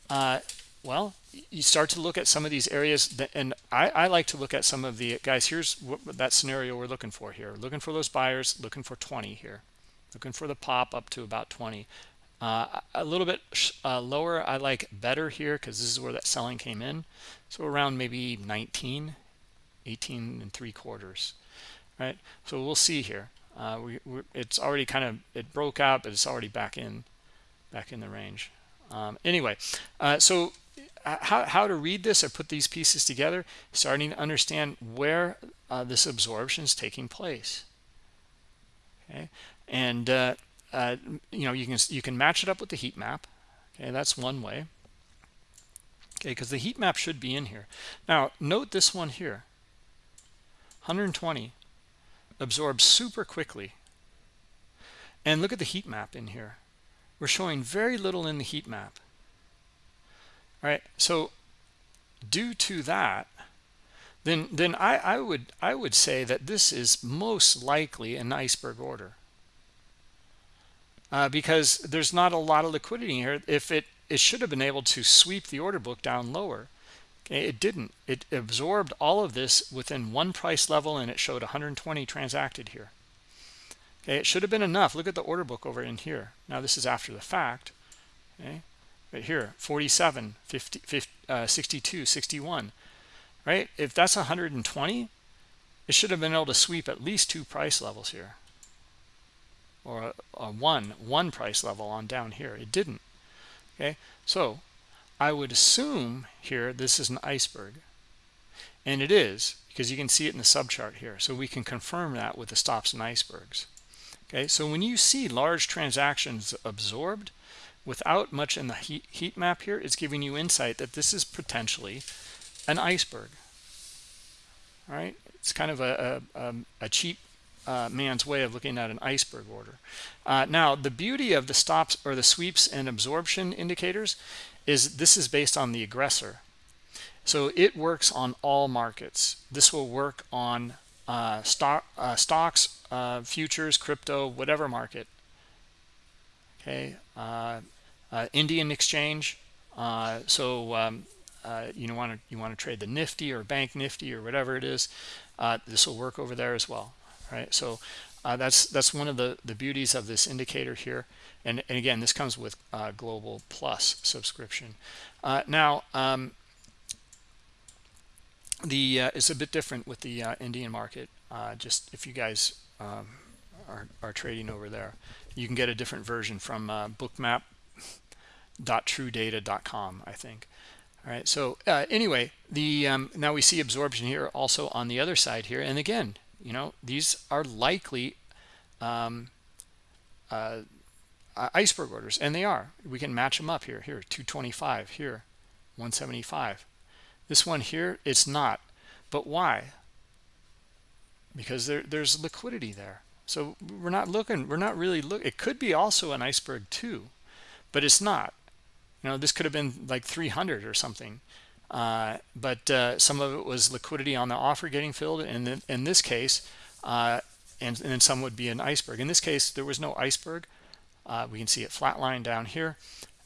Uh, well, you start to look at some of these areas, that, and I, I, like to look at some of the guys. Here's what, that scenario we're looking for here. Looking for those buyers, looking for 20 here, looking for the pop up to about 20. Uh, a little bit uh, lower, I like better here because this is where that selling came in. So around maybe 19, 18 and three quarters right so we'll see here uh, we, it's already kind of it broke out but it's already back in back in the range. Um, anyway uh, so uh, how, how to read this or put these pieces together starting to understand where uh, this absorption is taking place. Okay? And uh, uh, you know you can you can match it up with the heat map. Okay that's one way. Okay because the heat map should be in here. Now note this one here. 120 absorbs super quickly. And look at the heat map in here. We're showing very little in the heat map. All right, so due to that, then then I, I would I would say that this is most likely an iceberg order. Uh, because there's not a lot of liquidity here. If it it should have been able to sweep the order book down lower it didn't it absorbed all of this within one price level and it showed 120 transacted here okay it should have been enough. Look at the order book over in here. Now this is after the fact. Okay right here 47 50, 50 uh, 62 61 right? If that's 120 it should have been able to sweep at least two price levels here. Or a, a one one price level on down here. It didn't. Okay so i would assume here this is an iceberg. And it is because you can see it in the subchart here. So we can confirm that with the stops and icebergs okay so when you see large transactions absorbed without much in the heat, heat map here it's giving you insight that this is potentially an iceberg. All right? It's kind of a, a, a cheap uh, man's way of looking at an iceberg order. Uh, now the beauty of the stops or the sweeps and absorption indicators is this is based on the aggressor. So it works on all markets. This will work on uh, stock uh, stocks uh, futures crypto whatever market. Okay uh, uh, Indian exchange uh, so um, you know want to you want to trade the nifty or bank nifty or whatever it is this will work over there as well right? So that's that's one of the the beauties of this indicator here. And, and again this comes with global plus subscription. Now um, the uh, it's a bit different with the uh, Indian market. Uh, just if you guys um, are, are trading over there, you can get a different version from uh, bookmap.truedata.com, I think. All right. So uh, anyway, the um, now we see absorption here also on the other side here, and again, you know, these are likely um, uh, iceberg orders, and they are. We can match them up here. Here, 225. Here, 175 this one here, it's not. But why? Because there, there's liquidity there. So we're not looking, we're not really look. It could be also an iceberg too, but it's not. You know, this could have been like 300 or something. Uh, but uh, some of it was liquidity on the offer getting filled. And in, in this case, uh, and, and then some would be an iceberg. In this case, there was no iceberg. Uh, we can see it flatline down here.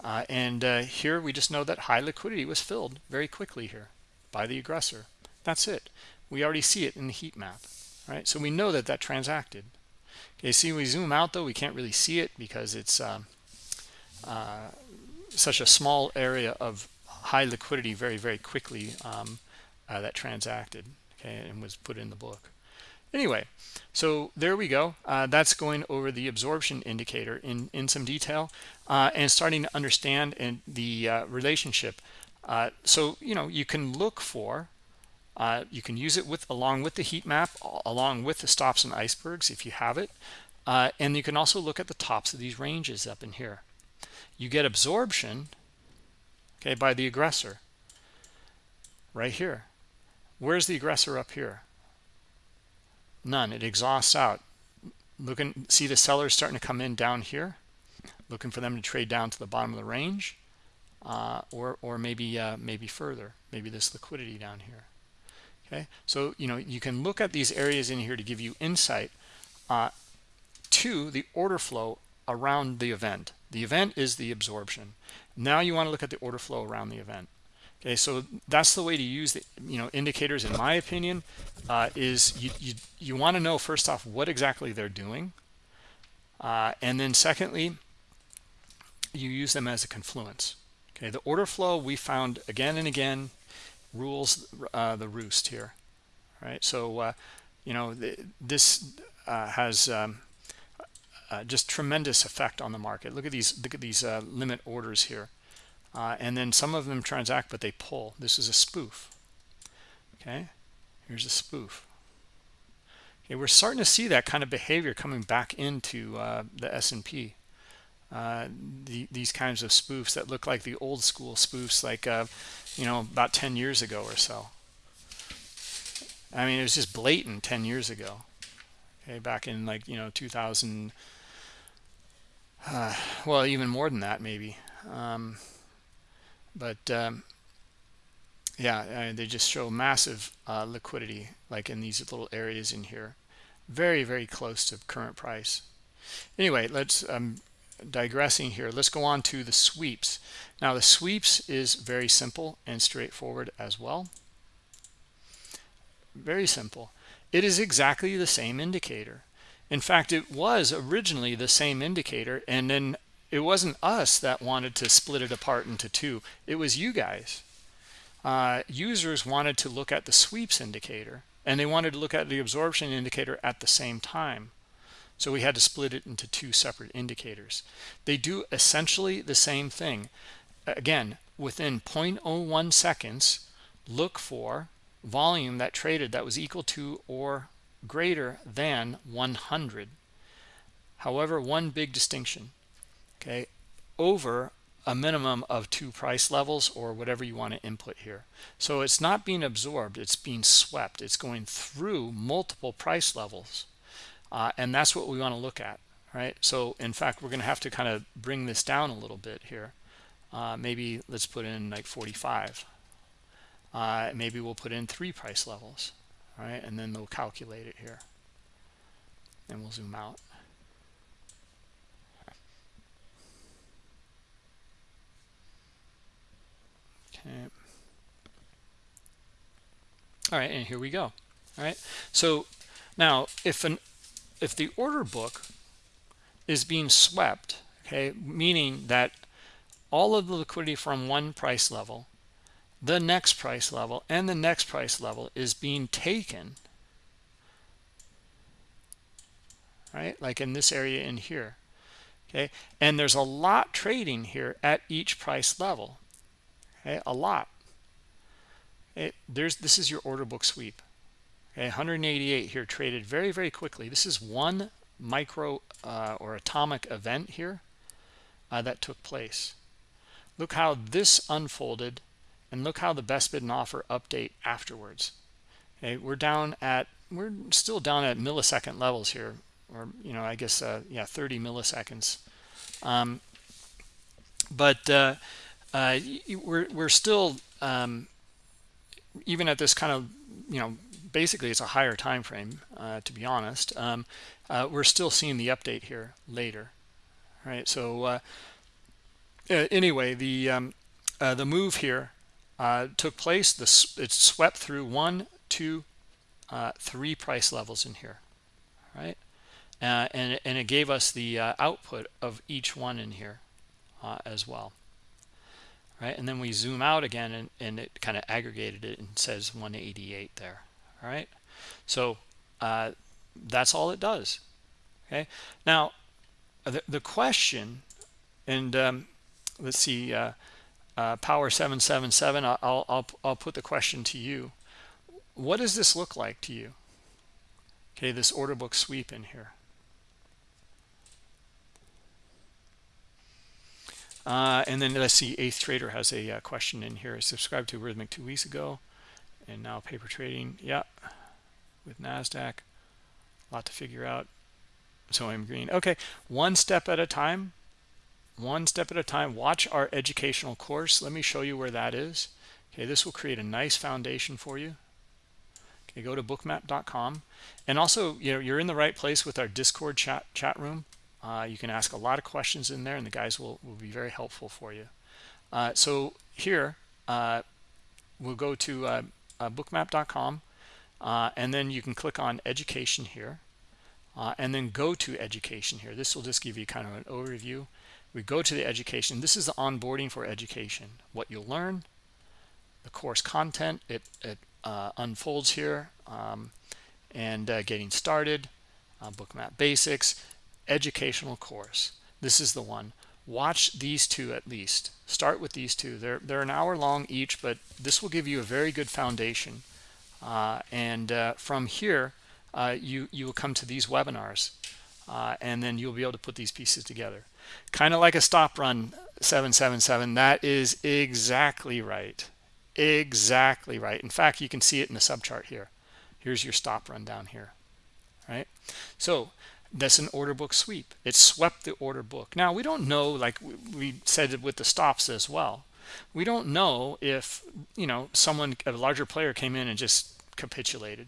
Uh, and uh, here we just know that high liquidity was filled very quickly here by the aggressor. That's it. We already see it in the heat map, right? So we know that that transacted. Okay, see, we zoom out though, we can't really see it because it's um, uh, such a small area of high liquidity very, very quickly um, uh, that transacted, okay, and was put in the book. Anyway, so there we go. Uh, that's going over the absorption indicator in, in some detail uh, and starting to understand and the uh, relationship uh, so, you know, you can look for, uh, you can use it with along with the heat map, along with the stops and icebergs if you have it. Uh, and you can also look at the tops of these ranges up in here. You get absorption, okay, by the aggressor right here. Where's the aggressor up here? None. It exhausts out. Looking, see the sellers starting to come in down here, looking for them to trade down to the bottom of the range uh, or or maybe uh, maybe further maybe this liquidity down here. Okay? So you know you can look at these areas in here to give you insight uh, to the order flow around the event. The event is the absorption. Now you want to look at the order flow around the event. Okay? So that's the way to use the you know indicators in my opinion uh, is you you, you want to know first off what exactly they're doing uh, and then secondly you use them as a confluence Okay, the order flow we found again and again rules uh, the roost here. Right, so uh, you know the, this uh, has um, uh, just tremendous effect on the market. Look at these look at these uh, limit orders here, uh, and then some of them transact, but they pull. This is a spoof. Okay, here's a spoof. Okay, we're starting to see that kind of behavior coming back into the S&P uh, the, these kinds of spoofs that look like the old school spoofs like uh, you know about 10 years ago or so. I mean it was just blatant 10 years ago. Okay back in like you know 2000 uh, well even more than that maybe. Um, but um, yeah they just show massive uh, liquidity like in these little areas in here. Very very close to current price. Anyway let's um, digressing here let's go on to the sweeps. Now the sweeps is very simple and straightforward as well. Very simple. It is exactly the same indicator. In fact it was originally the same indicator and then it wasn't us that wanted to split it apart into two. It was you guys. Uh, users wanted to look at the sweeps indicator and they wanted to look at the absorption indicator at the same time so we had to split it into two separate indicators. They do essentially the same thing. Again within 0.01 seconds look for volume that traded that was equal to or greater than 100 however one big distinction okay over a minimum of two price levels or whatever you want to input here. So it's not being absorbed it's being swept it's going through multiple price levels uh, and that's what we want to look at right? So in fact we're going to have to kind of bring this down a little bit here. Uh, maybe let's put in like 45 uh, maybe we'll put in three price levels right? And then they'll calculate it here. And we'll zoom out. Okay. All right and here we go all right? So now if an if the order book is being swept okay meaning that all of the liquidity from one price level the next price level and the next price level is being taken right like in this area in here okay? And there's a lot trading here at each price level okay? A lot. It, there's this is your order book sweep okay 188 here traded very very quickly. This is one micro uh, or atomic event here uh, that took place. Look how this unfolded and look how the best bid and offer update afterwards. Okay we're down at we're still down at millisecond levels here or you know i guess uh, yeah 30 milliseconds. Um, but uh, uh, we're, we're still um, even at this kind of you know basically it's a higher time frame uh, to be honest um, uh, we're still seeing the update here later right so uh, anyway the um, the move here uh, took place. This it swept through one, two, uh, three price levels in here, right? Uh, and and it gave us the uh, output of each one in here uh, as well, right? And then we zoom out again, and and it kind of aggregated it and says 188 there. All right, so uh, that's all it does. Okay, now the the question, and um, let's see uh, power 777 I'll, I'll i'll put the question to you. What does this look like to you? Okay this order book sweep in here. Uh, and then let's see eighth trader has a uh, question in here. Subscribed to Rithmic two weeks ago and now paper trading yeah with nasdaq. A lot to figure out. So i'm green. Okay one step at a time. One step at a time. Watch our educational course. Let me show you where that is. Okay this will create a nice foundation for you. Okay go to bookmap.com and also you know you're in the right place with our discord chat chat room. Uh, you can ask a lot of questions in there and the guys will, will be very helpful for you. Uh, so here uh, we'll go to uh, uh, bookmap.com uh, and then you can click on education here and then go to education here. This will just give you kind of an overview. We go to the education. This is the onboarding for education. What you'll learn the course content it, it uh, unfolds here um, and uh, getting started uh, bookmap basics educational course. This is the one watch these two at least. Start with these two. They're they're an hour long each but this will give you a very good foundation. Uh, and uh, from here uh, you you will come to these webinars and then you'll be able to put these pieces together. Kind of like a stop run 777 that is exactly right. Exactly right. In fact you can see it in the subchart here. Here's your stop run down here. Right? So that's an order book sweep it swept the order book now we don't know like we said with the stops as well we don't know if you know someone a larger player came in and just capitulated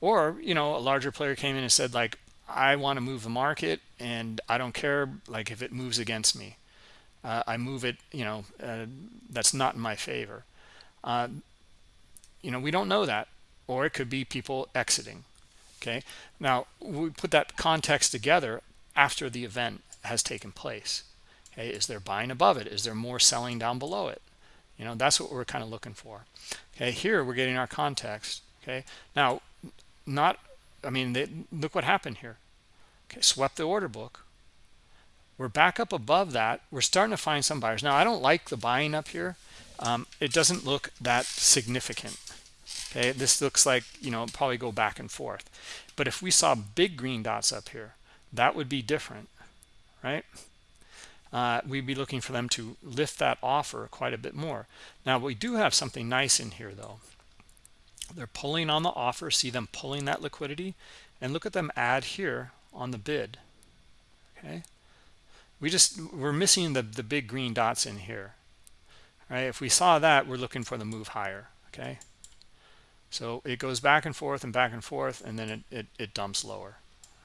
or you know a larger player came in and said like I want to move the market and I don't care like if it moves against me. Uh, I move it, you know, uh, that's not in my favor. Uh, you know, we don't know that. Or it could be people exiting. Okay. Now, we put that context together after the event has taken place. okay is there buying above it? Is there more selling down below it? You know that's what we're kind of looking for. Okay here we're getting our context okay? Now not i mean they, look what happened here. Okay swept the order book. We're back up above that. We're starting to find some buyers. Now i don't like the buying up here. Um, it doesn't look that significant okay this looks like you know probably go back and forth. But if we saw big green dots up here that would be different right? Uh, we'd be looking for them to lift that offer quite a bit more. Now we do have something nice in here though. They're pulling on the offer see them pulling that liquidity and look at them add here on the bid okay? We just we're missing the the big green dots in here right? If we saw that we're looking for the move higher okay so it goes back and forth and back and forth and then it it, it dumps lower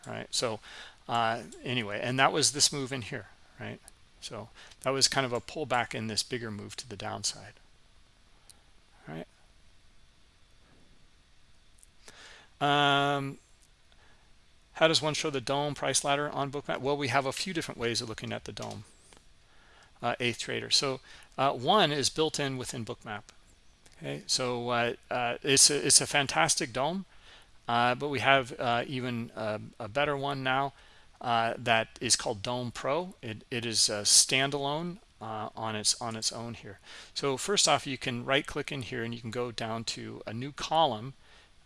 right? So uh anyway and that was this move in here right? So that was kind of a pullback in this bigger move to the downside right? Um how does one show the dome price ladder on bookmap? Well we have a few different ways of looking at the dome uh, eighth trader so uh, one is built in within bookmap okay so uh, uh it's a, it's a fantastic dome uh, but we have uh, even a, a, better one now that is called dome pro. It, it is standalone on its on its own here. So first off you can right click in here and you can go down to a new column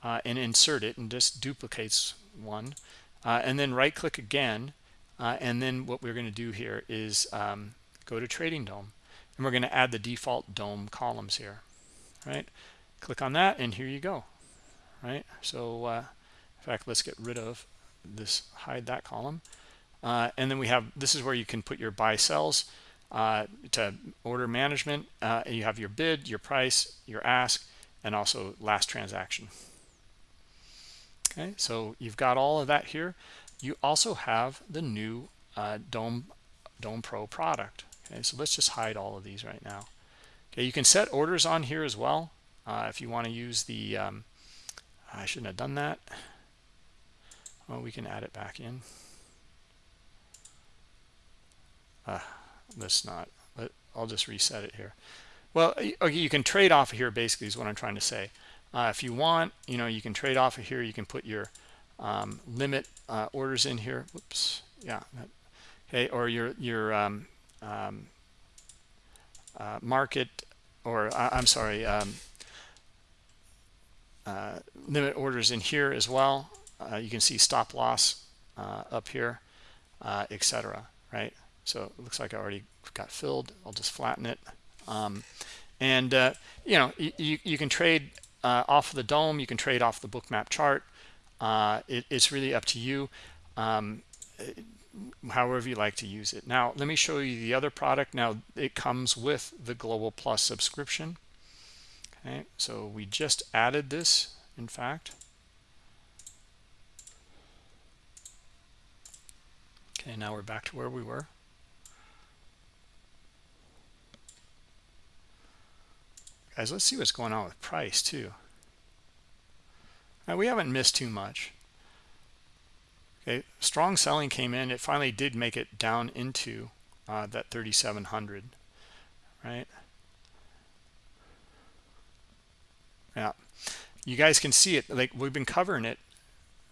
and insert it and just duplicates one and then right click again and then what we're going to do here is um, go to trading dome and we're going to add the default dome columns here right? Click on that and here you go right? So uh, in fact let's get rid of this hide that column. Uh, and then we have this is where you can put your buy sells uh, to order management. Uh, you have your bid your price your ask and also last transaction. Okay so you've got all of that here. You also have the new uh, dome dome pro product. Okay so let's just hide all of these right now okay you can set orders on here as well uh, if you want to use the um, I shouldn't have done that. Well we can add it back in. Uh, let's not. Let, I'll just reset it here. Well okay you can trade off of here basically is what I'm trying to say. Uh, if you want you know you can trade off of here. You can put your um, limit uh, orders in here. Whoops. Yeah okay or your your um, um, uh, market or uh, I'm sorry um, uh, limit orders in here as well. Uh, you can see stop loss uh, up here uh, etc right? So it looks like I already got filled. I'll just flatten it. Um, and you know you, you can trade off the dome. You can trade off the bookmap chart. It, it's really up to you. Um, however you like to use it. Now let me show you the other product. Now it comes with the global plus subscription. Okay so we just added this in fact. Okay now we're back to where we were. Guys let's see what's going on with price too. Now we haven't missed too much okay strong selling came in. It finally did make it down into uh, that 3700 right? Yeah. You guys can see it like we've been covering it.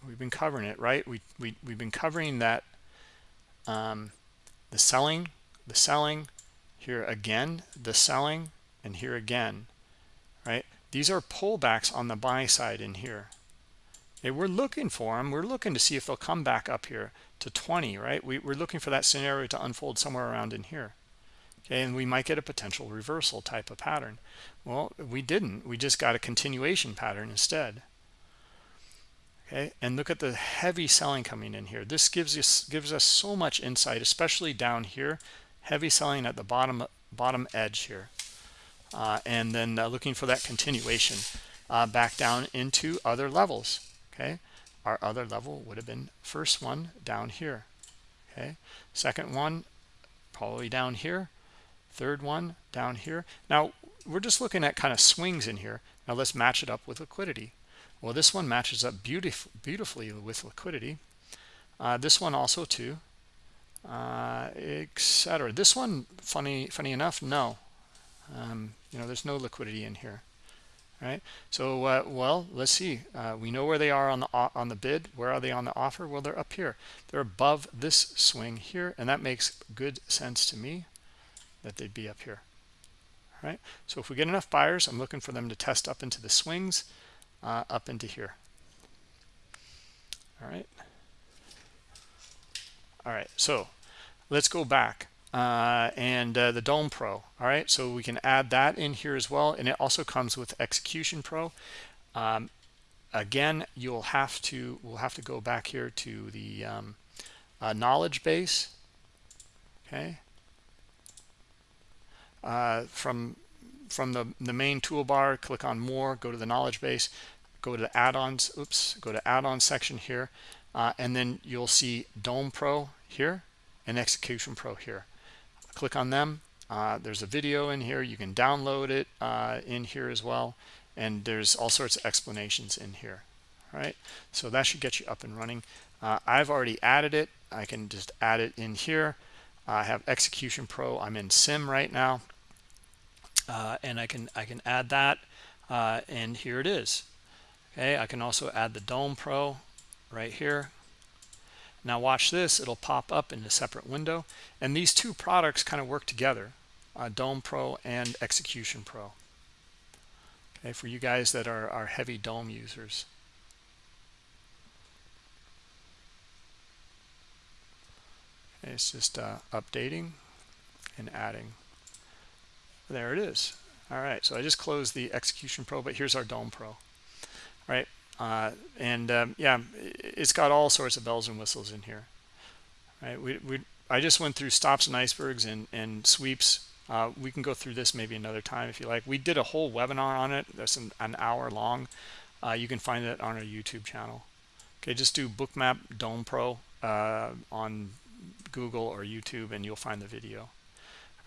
We've been covering it right? We, we we've been covering that um the selling the selling here again the selling and here again right? These are pullbacks on the buy side in here okay, we're looking for them we're looking to see if they'll come back up here to 20 right? We, we're looking for that scenario to unfold somewhere around in here. Okay and we might get a potential reversal type of pattern. Well we didn't. We just got a continuation pattern instead. Okay and look at the heavy selling coming in here. This gives us gives us so much insight especially down here. Heavy selling at the bottom bottom edge here. Uh, and then uh, looking for that continuation uh, back down into other levels okay? Our other level would have been first one down here okay? Second one probably down here. Third one down here. Now we're just looking at kind of swings in here. Now let's match it up with liquidity. Well this one matches up beautif beautifully with liquidity. Uh, this one also too. Uh, etc. This one, funny, funny enough, no. Um, you know, there's no liquidity in here, right? So, uh, well, let's see. Uh, we know where they are on the on the bid. Where are they on the offer? Well, they're up here. They're above this swing here, and that makes good sense to me that they'd be up here, right? So if we get enough buyers, I'm looking for them to test up into the swings, uh, up into here. All right. All right, so let's go back uh, and uh, the Dome Pro. All right, so we can add that in here as well, and it also comes with Execution Pro. Um, again, you'll have to we'll have to go back here to the um, uh, knowledge base. Okay, uh, from from the the main toolbar, click on More, go to the knowledge base, go to the add-ons. Oops, go to add-on section here uh, and then you'll see Dome Pro here and Execution Pro here. Click on them. Uh, there's a video in here. You can download it uh, in here as well. And there's all sorts of explanations in here. All right, so that should get you up and running. Uh, I've already added it. I can just add it in here. I have Execution Pro. I'm in Sim right now, uh, and I can I can add that, uh, and here it is. Okay, I can also add the Dome Pro right here. Now watch this, it'll pop up in a separate window. And these two products kind of work together, uh, Dome Pro and Execution Pro. Okay, for you guys that are, are heavy Dome users. Okay, it's just uh, updating and adding. There it is. All right, so I just closed the Execution Pro, but here's our Dome Pro. All right, uh, and um, yeah, it's got all sorts of bells and whistles in here. Right? We, we I just went through stops and icebergs and and sweeps. Uh, we can go through this maybe another time if you like. We did a whole webinar on it. That's an, an hour long. Uh, you can find it on our YouTube channel. Okay, just do Bookmap Dome Pro uh, on Google or YouTube, and you'll find the video.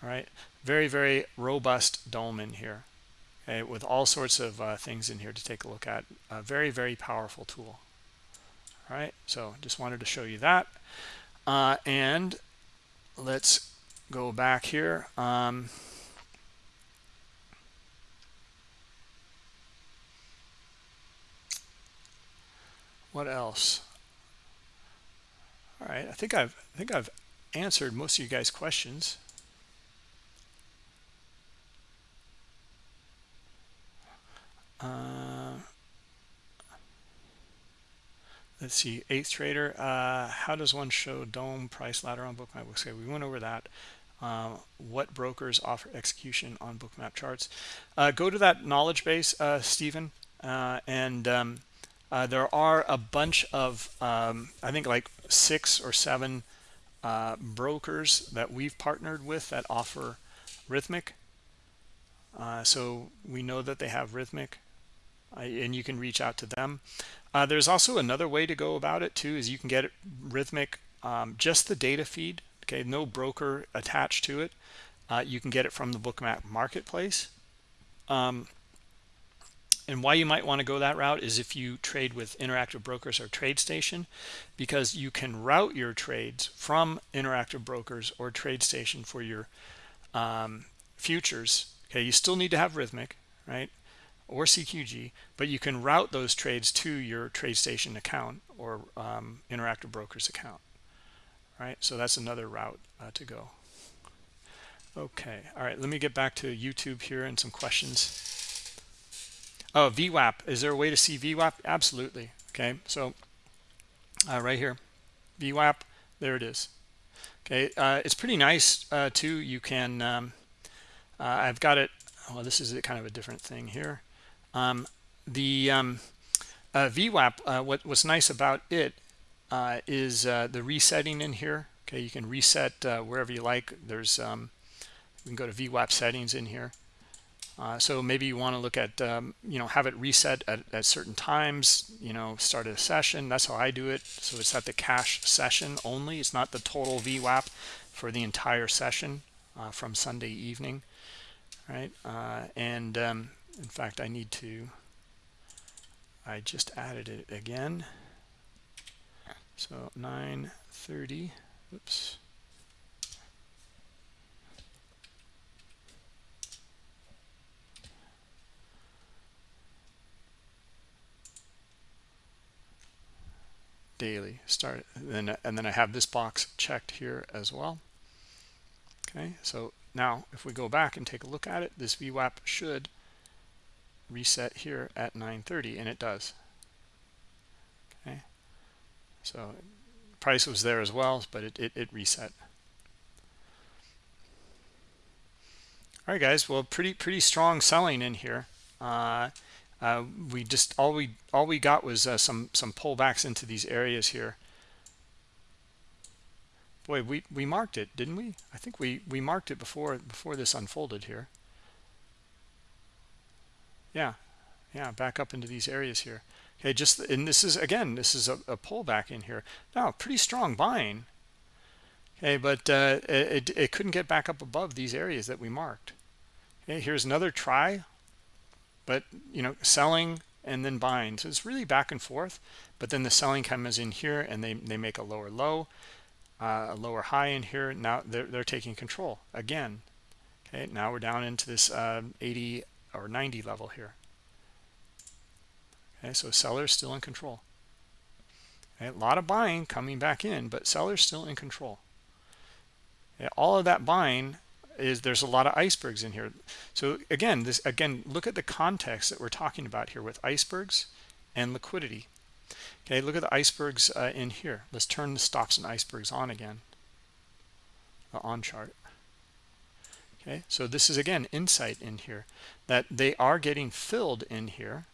All right, very very robust dome in here okay, with all sorts of uh, things in here to take a look at. A very, very powerful tool. All right, so just wanted to show you that. Uh, and let's go back here. Um, what else? All right, I think I've I think I've answered most of you guys' questions. Uh, let's see, eighth trader. Uh, how does one show dome price ladder on bookmap? Okay, we went over that. Uh, what brokers offer execution on bookmap charts? Uh, go to that knowledge base, uh, Stephen, and um, there are a bunch of, um, I think like six or seven brokers that we've partnered with that offer Rithmic. so we know that they have Rithmic and you can reach out to them. Uh, there's also another way to go about it too, is you can get Rithmic, um, just the data feed, okay, no broker attached to it. Uh, you can get it from the Bookmap marketplace. Um, and why you might want to go that route is if you trade with interactive brokers or TradeStation, because you can route your trades from interactive brokers or TradeStation for your um, futures. Okay, you still need to have Rithmic, right? Or CQG, but you can route those trades to your TradeStation account or um, Interactive Brokers account, right? So that's another route uh, to go. Okay, all right, let me get back to YouTube here and some questions. Oh, VWAP, is there a way to see VWAP? Absolutely, okay, so uh, right here, VWAP, there it is. Okay, uh, it's pretty nice uh, too. You can, um, uh, I've got it, well, this is kind of a different thing here. Um, the um, uh, VWAP, uh, what, what's nice about it uh, is uh, the resetting in here. Okay, you can reset uh, wherever you like. There's um, you can go to VWAP settings in here. Uh, so maybe you want to look at, um, you know, have it reset at, at, certain times, you know, start a session. That's how I do it. So it's at the cash session only. It's not the total VWAP for the entire session from Sunday evening, right? and um, in fact I need to I just added it again. So 930 oops. Daily start and then and then I have this box checked here as well. Okay so now if we go back and take a look at it this VWAP should reset here at 930 and it does. Okay? So price was there as well but it, it, it reset. All right guys. Well pretty pretty strong selling in here. Uh, uh, we just all we all we got was uh, some some pullbacks into these areas here. Boy we we marked it didn't we? I think we we marked it before before this unfolded here yeah yeah back up into these areas here. Okay just and this is again this is a, a pullback in here. Now pretty strong buying okay but uh, it, it couldn't get back up above these areas that we marked. Okay here's another try but you know selling and then buying. So it's really back and forth but then the selling comes in here and they they make a lower low uh, a lower high in here. Now they're, they're taking control again. Okay now we're down into this uh, 80 or 90 level here. Okay so sellers still in control. Okay, a lot of buying coming back in but sellers still in control. All of that buying is there's a lot of icebergs in here. So again this again look at the context that we're talking about here with icebergs and liquidity. Okay look at the icebergs uh, in here. Let's turn the stops and icebergs on again. Uh, on chart okay. So this is again insight in here that they are getting filled in here.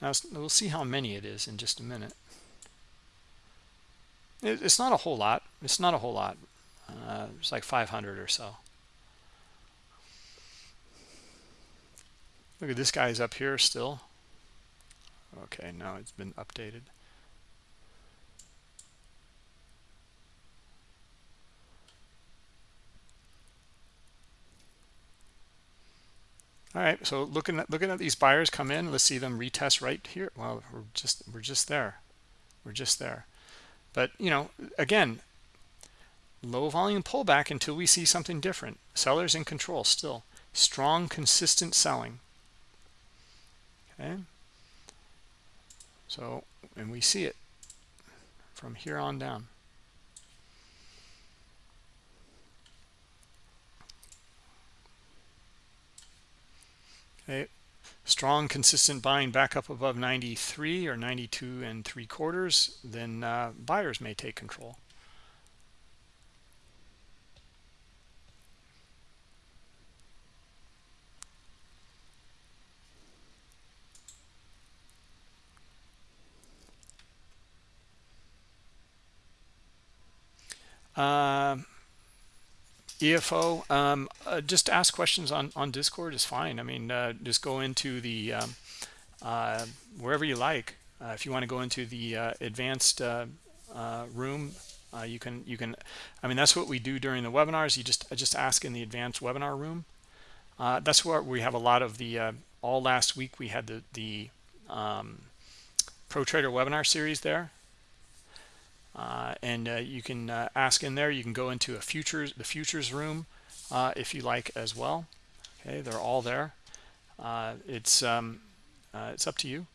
Now we'll see how many it is in just a minute. It's not a whole lot. It's not a whole lot. Uh, it's like 500 or so. Look at this guy's up here still. Okay, now it's been updated. All right, so looking at looking at these buyers come in, let's see them retest right here. Well, we're just we're just there. We're just there. But, you know, again, low volume pullback until we see something different. Sellers in control still. Strong consistent selling okay so and we see it from here on down okay strong consistent buying back up above 93 or 92 and three quarters then uh, buyers may take control. Uh, EFO, um, uh, just ask questions on, on Discord is fine. I mean, uh, just go into the, um, uh, wherever you like. Uh, if you want to go into the uh, advanced room, you can, you can, I mean, that's what we do during the webinars. You just, just ask in the advanced webinar room. that's where we have a lot of the, all last week we had the, the um, Pro Trader webinar series there uh, and uh, you can uh, ask in there. You can go into a futures the futures room uh, if you like as well. Okay they're all there. Uh, it's um, uh, it's up to you.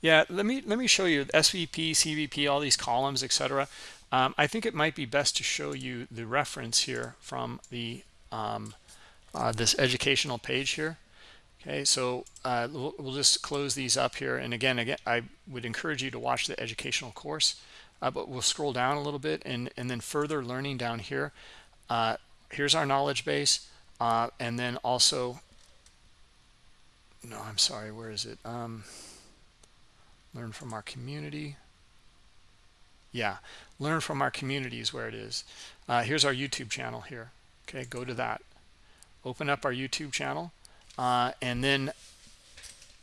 Yeah let me let me show you svp cvp all these columns etc um, i think it might be best to show you the reference here from the um, this educational page here Okay, so uh, we'll, we'll, just close these up here. And again, again, I would encourage you to watch the educational course, uh, but we'll scroll down a little bit and, and then further learning down here. Uh, here's our knowledge base. Uh, and then also, no, I'm sorry, where is it? Um, learn from our community. Yeah, learn from our community is where it is. Uh, here's our YouTube channel here. Okay, go to that. Open up our YouTube channel uh, and then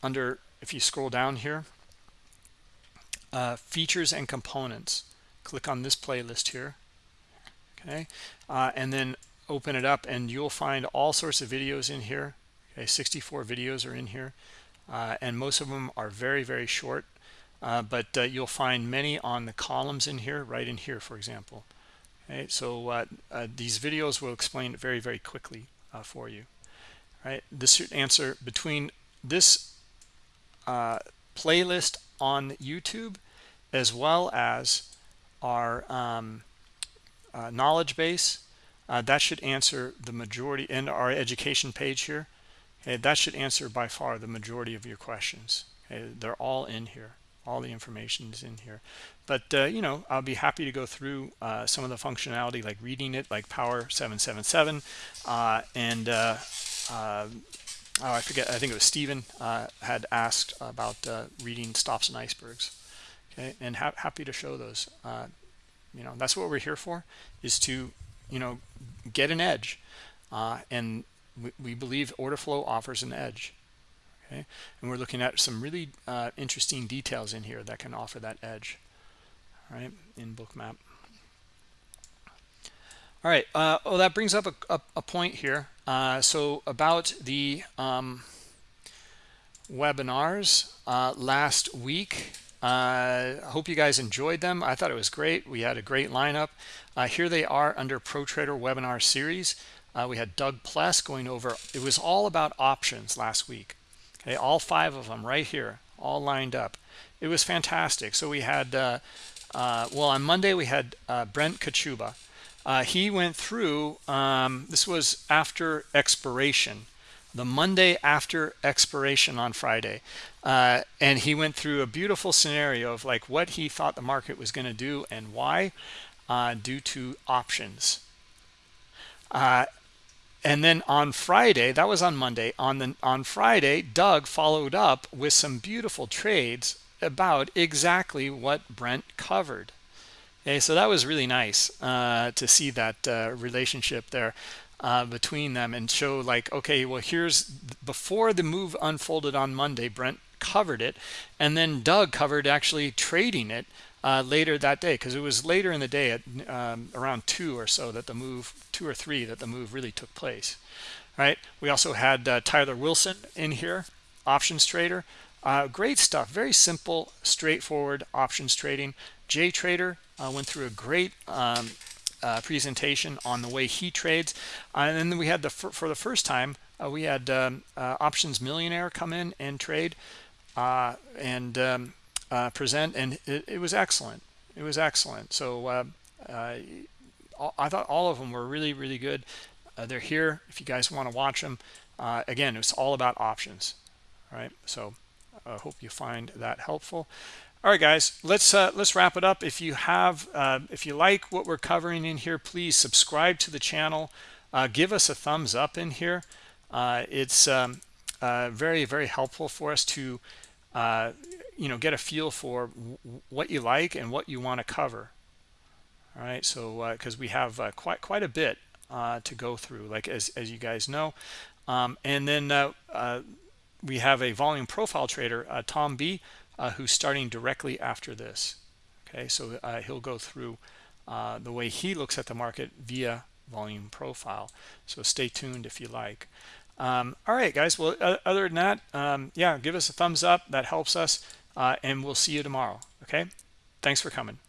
under if you scroll down here uh, features and components. Click on this playlist here okay? Uh, and then open it up and you'll find all sorts of videos in here. Okay 64 videos are in here. Uh, and most of them are very very short. Uh, but uh, you'll find many on the columns in here right in here for example. Okay so these videos will explain it very very quickly for you right this should answer between this uh, playlist on YouTube as well as our um, uh, knowledge base. Uh, that should answer the majority and our education page here. Okay, that should answer by far the majority of your questions. Okay, they're all in here. All the information is in here. But, uh, you know, I'll be happy to go through uh, some of the functionality like reading it, like Power 777. Uh, and, uh, uh, oh, I forget, I think it was Stephen had asked about reading stops and icebergs. Okay and ha happy to show those. Uh, you know that's what we're here for is to you know get an edge. Uh, and we, we, believe order flow offers an edge. Okay and we're looking at some really uh, interesting details in here that can offer that edge. All right in bookmap all right uh, oh that brings up a, a, a point here uh, so about the um, webinars uh, last week I uh, hope you guys enjoyed them. I thought it was great. We had a great lineup. Uh, here they are under Pro Trader webinar series. Uh, we had Doug Pless going over, it was all about options last week. Okay, all five of them right here, all lined up. It was fantastic. So we had, uh, uh, well, on Monday we had uh, Brent Kochuba. he went through, um, this was after expiration the Monday after expiration on Friday. Uh, and he went through a beautiful scenario of like what he thought the market was going to do and why uh, due to options. Uh, and then on Friday, that was on Monday, on the on Friday, Doug followed up with some beautiful trades about exactly what Brent covered. Okay, so that was really nice uh, to see that uh, relationship there uh, between them and show like, okay, well, here's before the move unfolded on Monday, Brent covered it. And then Doug covered actually trading it uh, later that day because it was later in the day at um, around two or so that the move, two or three, that the move really took place. Right. We also had uh, Tyler Wilson in here, options trader. Uh, great stuff. Very simple, straightforward options trading. Jay Trader uh, went through a great um, uh, presentation on the way he trades. Uh, and then we had the for the first time uh, we had um, uh, options millionaire come in and trade and um, present, and it, it, was excellent. It was excellent. So I thought all of them were really really good. they're here if you guys want to watch them. again, it's all about options. All right. So I hope you find that helpful all right guys let's uh, let's wrap it up. If you have uh, if you like what we're covering in here please subscribe to the channel. Uh, give us a thumbs up in here. Uh, it's um, uh, very very helpful for us to uh, you know get a feel for what you like and what you want to cover. All right so because we have quite quite a bit to go through like as, as you guys know. Um, and then we have a volume profile trader Tom B uh, who's starting directly after this. Okay, so uh, he'll go through uh, the way he looks at the market via volume profile. So stay tuned if you like. Um, all right, guys. Well, other than that, um, yeah, give us a thumbs up. That helps us. Uh, and we'll see you tomorrow. Okay. Thanks for coming.